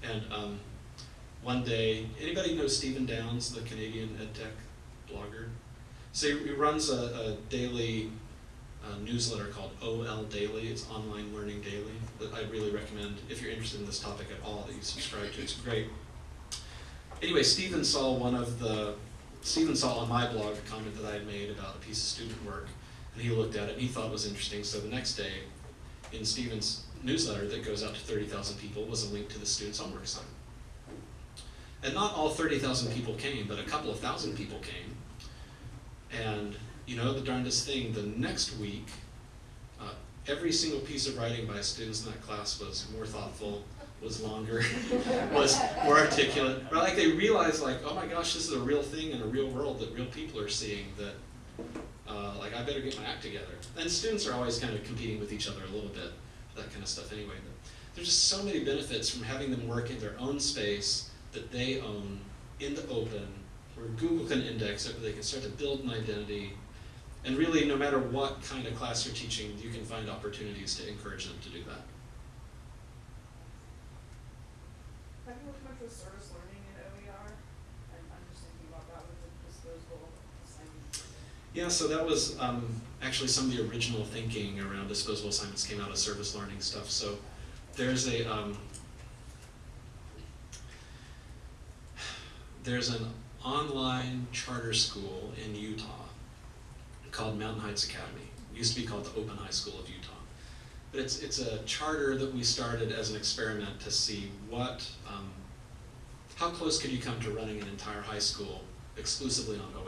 And um, one day, anybody know Stephen Downes, the Canadian EdTech blogger? So he runs a, a daily uh, newsletter called OL Daily. It's Online Learning Daily that I really recommend if you're interested in this topic at all that you subscribe to. It's great. Anyway, Stephen saw one of the Stephen saw on my blog a comment that I had made about a piece of student work, and he looked at it and he thought it was interesting. So the next day, in Stephen's newsletter that goes out to 30,000 people was a link to the student's homework assignment. And not all 30,000 people came, but a couple of thousand people came. And you know the darndest thing, the next week, uh, every single piece of writing by students in that class was more thoughtful, was longer, [LAUGHS] was more articulate. Right? Like they realized, like, oh my gosh, this is a real thing in a real world that real people are seeing. That, uh, like, I better get my act together. And students are always kind of competing with each other a little bit, that kind of stuff anyway. But there's just so many benefits from having them work in their own space that they own in the open, where Google can index it, where they can start to build an identity. And really, no matter what kind of class you're teaching, you can find opportunities to encourage them to do that.
Have you worked much with service learning in OER? I'm, I'm just thinking about that with the disposable assignments.
Yeah, so that was um, actually some of the original thinking around disposable assignments came out of service learning stuff. So there's a um, there's an online charter school in Utah called Mountain Heights Academy. It used to be called the Open High School of Utah. But it's it's a charter that we started as an experiment to see what um, how close could you come to running an entire high school exclusively on OER.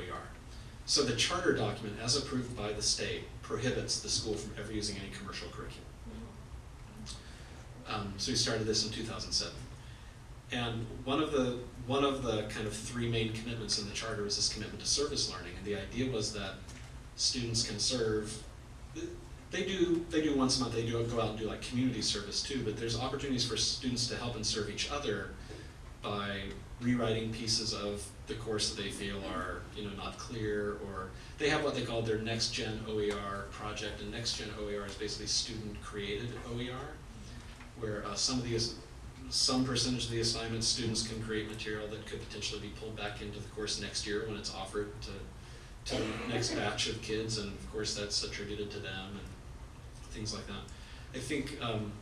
So the charter document, as approved by the state, prohibits the school from ever using any commercial curriculum. Um, so we started this in 2007. And one of the one of the kind of three main commitments in the charter was this commitment to service learning, and the idea was that students can serve. They do they do once a month. They do go out and do like community service too, but there's opportunities for students to help and serve each other by rewriting pieces of the course that they feel are, you know, not clear, or they have what they call their next gen OER project, and next gen OER is basically student created OER, where uh, some of these, some percentage of the assignments, students can create material that could potentially be pulled back into the course next year when it's offered to, to the next batch of kids, and of course that's attributed to them and things like that. I think, um,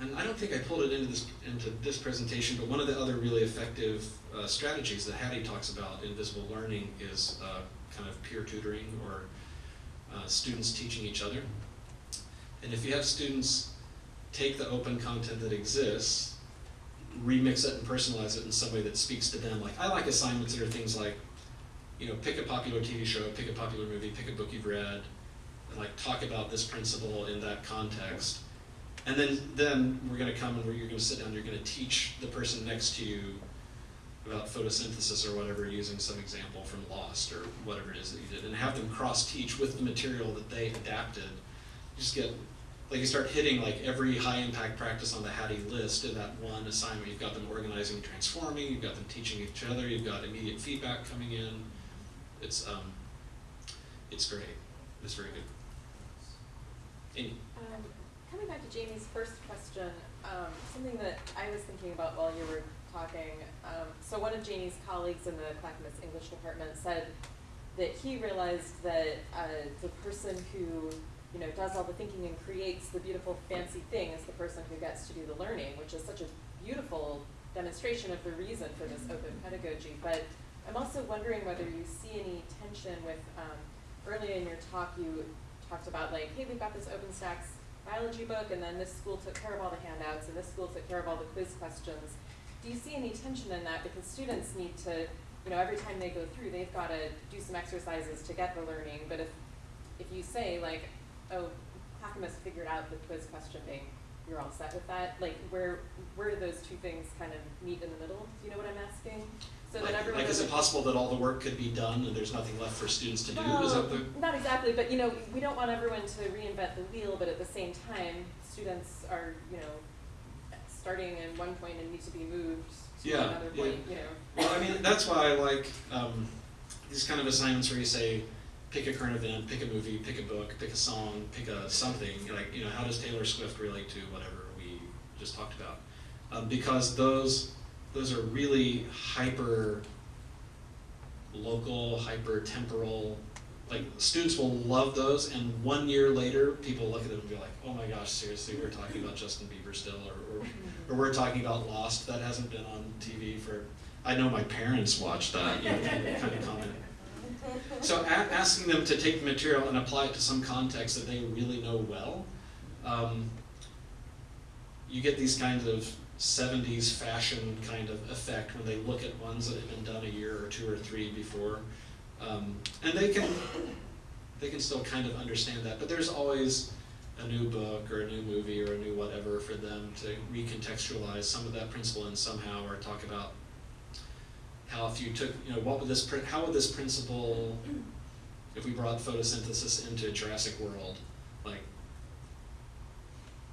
and I don't think I pulled it into this into this presentation, but one of the other really effective uh, strategies that Hattie talks about in visible learning is uh, kind of peer tutoring or uh, students teaching each other. And if you have students take the open content that exists, remix it and personalize it in some way that speaks to them. Like I like assignments that are things like, you know, pick a popular TV show, pick a popular movie, pick a book you've read, and like talk about this principle in that context. And then, then we're going to come and you're going to sit down. You're going to teach the person next to you about photosynthesis or whatever, using some example from Lost or whatever it is that you did, and have them cross teach with the material that they adapted. You just get like you start hitting like every high impact practice on the Hattie list in that one assignment. You've got them organizing, and transforming. You've got them teaching each other. You've got immediate feedback coming in. It's um, it's great. It's very good.
Um, back to Jamie's first question, um, something that I was thinking about while you were talking. Um, so one of Jamie's colleagues in the Clackamas English department said that he realized that uh, the person who you know does all the thinking and creates the beautiful fancy thing is the person who gets to do the learning, which is such a beautiful demonstration of the reason for this open pedagogy. But I'm also wondering whether you see any tension with um, earlier in your talk you talked about like, hey, we've got this OpenStax biology book, and then this school took care of all the handouts, and this school took care of all the quiz questions. Do you see any tension in that? Because students need to, you know, every time they go through, they've got to do some exercises to get the learning. But if, if you say like, oh, Clackamas figured out the quiz question bank, you're all set with that. Like, where where do those two things kind of meet in the middle? Do you know what I'm asking? So
like,
that everyone
like is it possible that all the work could be done and there's nothing left for students to do? Is that the
Not exactly, but you know, we don't want everyone to reinvent the wheel, but at the same time, students are, you know, starting in one point and need to be moved to
Yeah,
another
yeah.
point, you know.
Well, I mean, that's why I like um, these kind of assignments where you say, pick a current event, pick a movie, pick a book, pick a song, pick a something. Like, you know, how does Taylor Swift relate to whatever we just talked about? Um, because those those are really hyper local, hyper temporal. Like students will love those, and one year later, people look at them and be like, "Oh my gosh, seriously, we're talking about Justin Bieber still, or, or, or we're talking about Lost that hasn't been on TV for." I know my parents watched that, you know, kind of, comment. So asking them to take the material and apply it to some context that they really know well, um, you get these kinds of 70s fashion kind of effect when they look at ones that have been done a year or two or three before. Um, and they can they can still kind of understand that, but there's always a new book or a new movie or a new whatever for them to recontextualize some of that principle and somehow or talk about how if you took you know what would this how would this principle if we brought photosynthesis into Jurassic World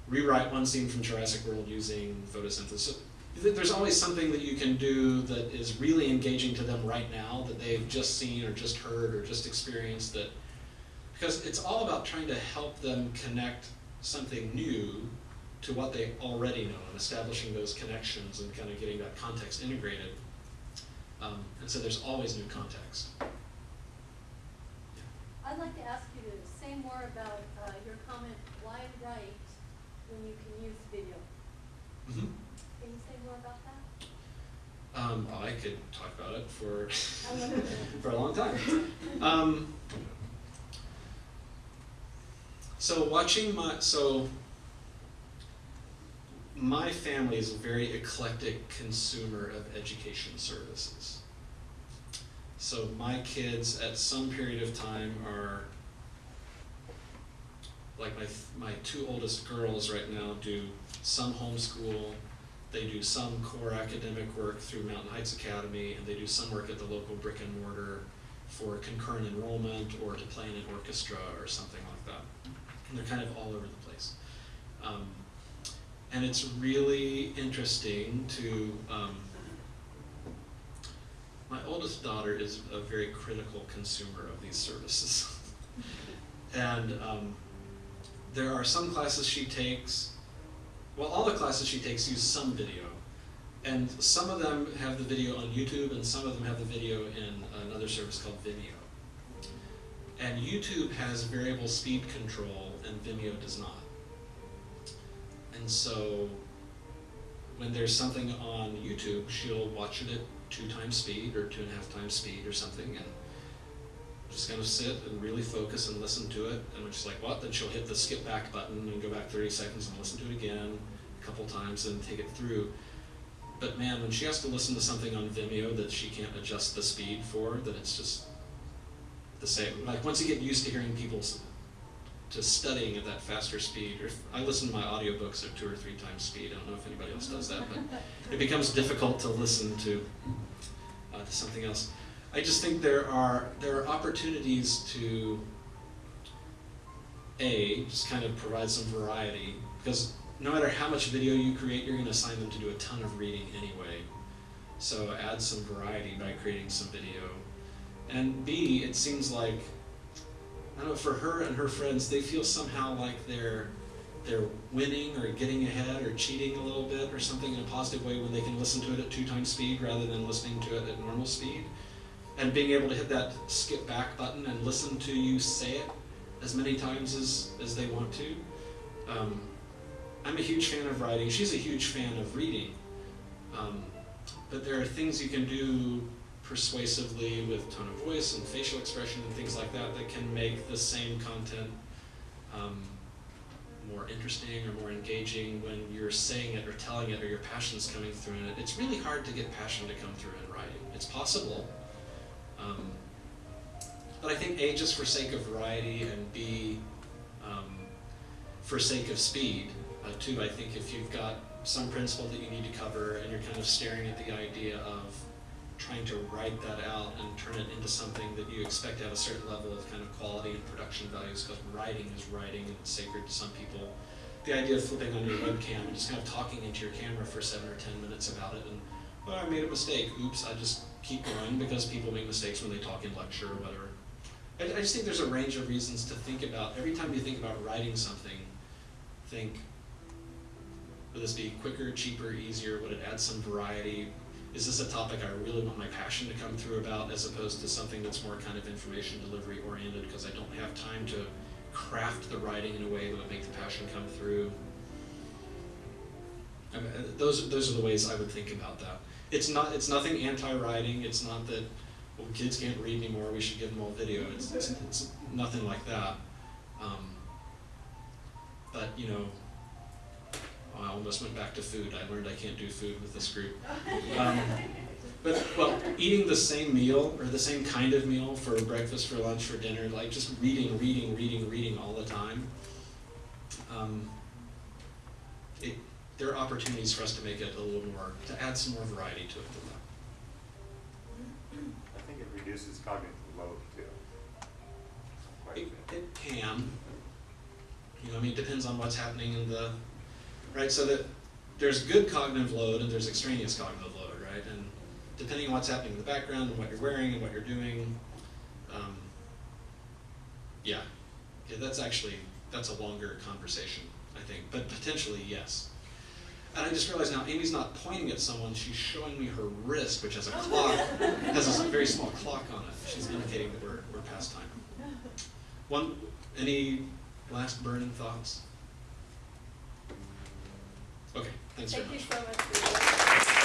rewrite one scene from Jurassic World using photosynthesis. There's always something that you can do that is really engaging to them right now that they've just seen or just heard or just experienced that because it's all about trying to help them connect something new to what they already know and establishing those connections and kind of getting that context integrated. Um, and so there's always new context.
I'd like to ask you to say more about uh, your comment, why write when you can use video?
Mm-hmm.
Can you say more about that?
Um, I could talk about it for [LAUGHS] [LAUGHS] for a long time. Um, so watching my so my family is a very eclectic consumer of education services. So my kids at some period of time are like my my two oldest girls right now do some homeschool, they do some core academic work through Mountain Heights Academy, and they do some work at the local brick and mortar for concurrent enrollment or to play in an orchestra or something like that. And they're kind of all over the place. Um, and it's really interesting to. Um, my oldest daughter is a very critical consumer of these services, [LAUGHS] and um, there are some classes she takes. Well, all the classes she takes use some video, and some of them have the video on YouTube, and some of them have the video in another service called Vimeo. And YouTube has variable speed control, and Vimeo does not. And so, when there's something on YouTube, she'll watch it at two times speed or two and a half times speed or something, and just kind of sit and really focus and listen to it. And when she's like, "What?" then she'll hit the skip back button and go back 30 seconds and listen to it again a couple times and take it through. But man, when she has to listen to something on Vimeo that she can't adjust the speed for, then it's just the same. Like once you get used to hearing people to studying at that faster speed, or if I listen to my audiobooks at two or three times speed. I don't know if anybody else does that, but [LAUGHS] it becomes difficult to listen to uh, to something else. I just think there are there are opportunities to a just kind of provide some variety because no matter how much video you create, you're going to assign them to do a ton of reading anyway. So add some variety by creating some video. And B, it seems like I don't know for her and her friends, they feel somehow like they're they're winning or getting ahead or cheating a little bit or something in a positive way when they can listen to it at two times speed rather than listening to it at normal speed. And being able to hit that skip back button and listen to you say it as many times as, as they want to. Um, I'm a huge fan of writing. She's a huge fan of reading. Um, but there are things you can do persuasively with tone of voice and facial expression and things like that that can make the same content um, more interesting or more engaging when you're saying it or telling it or your passion's coming through in it. It's really hard to get passion to come through in writing. It's possible. Um, but I think A, just for sake of variety, and B, um, for sake of speed, uh, too, I think if you've got some principle that you need to cover and you're kind of staring at the idea of trying to write that out and turn it into something that you expect to have a certain level of kind of quality and production values, because writing is writing and it's sacred to some people. The idea of flipping on your webcam and just kind of talking into your camera for seven or ten minutes about it and, well, I made a mistake, oops, I just keep going because people make mistakes when they talk in lecture or whatever. I, I just think there's a range of reasons to think about, every time you think about writing something, think, would this be quicker, cheaper, easier, would it add some variety? Is this a topic I really want my passion to come through about as opposed to something that's more kind of information delivery oriented because I don't have time to craft the writing in a way that would make the passion come through? I mean, uh, those, those are the ways I would think about that. It's not, it's nothing anti-writing, it's not that, well, kids can't read anymore, we should give them all video, it's, it's, it's nothing like that. Um, but, you know, I almost went back to food, I learned I can't do food with this group. Um, but, well, eating the same meal, or the same kind of meal for breakfast, for lunch, for dinner, like just reading, reading, reading, reading all the time. Um, it, there are opportunities for us to make it a little more, to add some more variety to it than that.
I think it reduces cognitive load too.
It, it can. You know, I mean, it depends on what's happening in the, right? So that there's good cognitive load and there's extraneous cognitive load, right? And depending on what's happening in the background and what you're wearing and what you're doing, um, yeah, yeah, that's actually that's a longer conversation, I think, but potentially yes. And I just realized now Amy's not pointing at someone; she's showing me her wrist, which has a clock, has a very small clock on it. She's indicating that we're we're past time. One, any last burning thoughts? Okay, thanks very
Thank so much.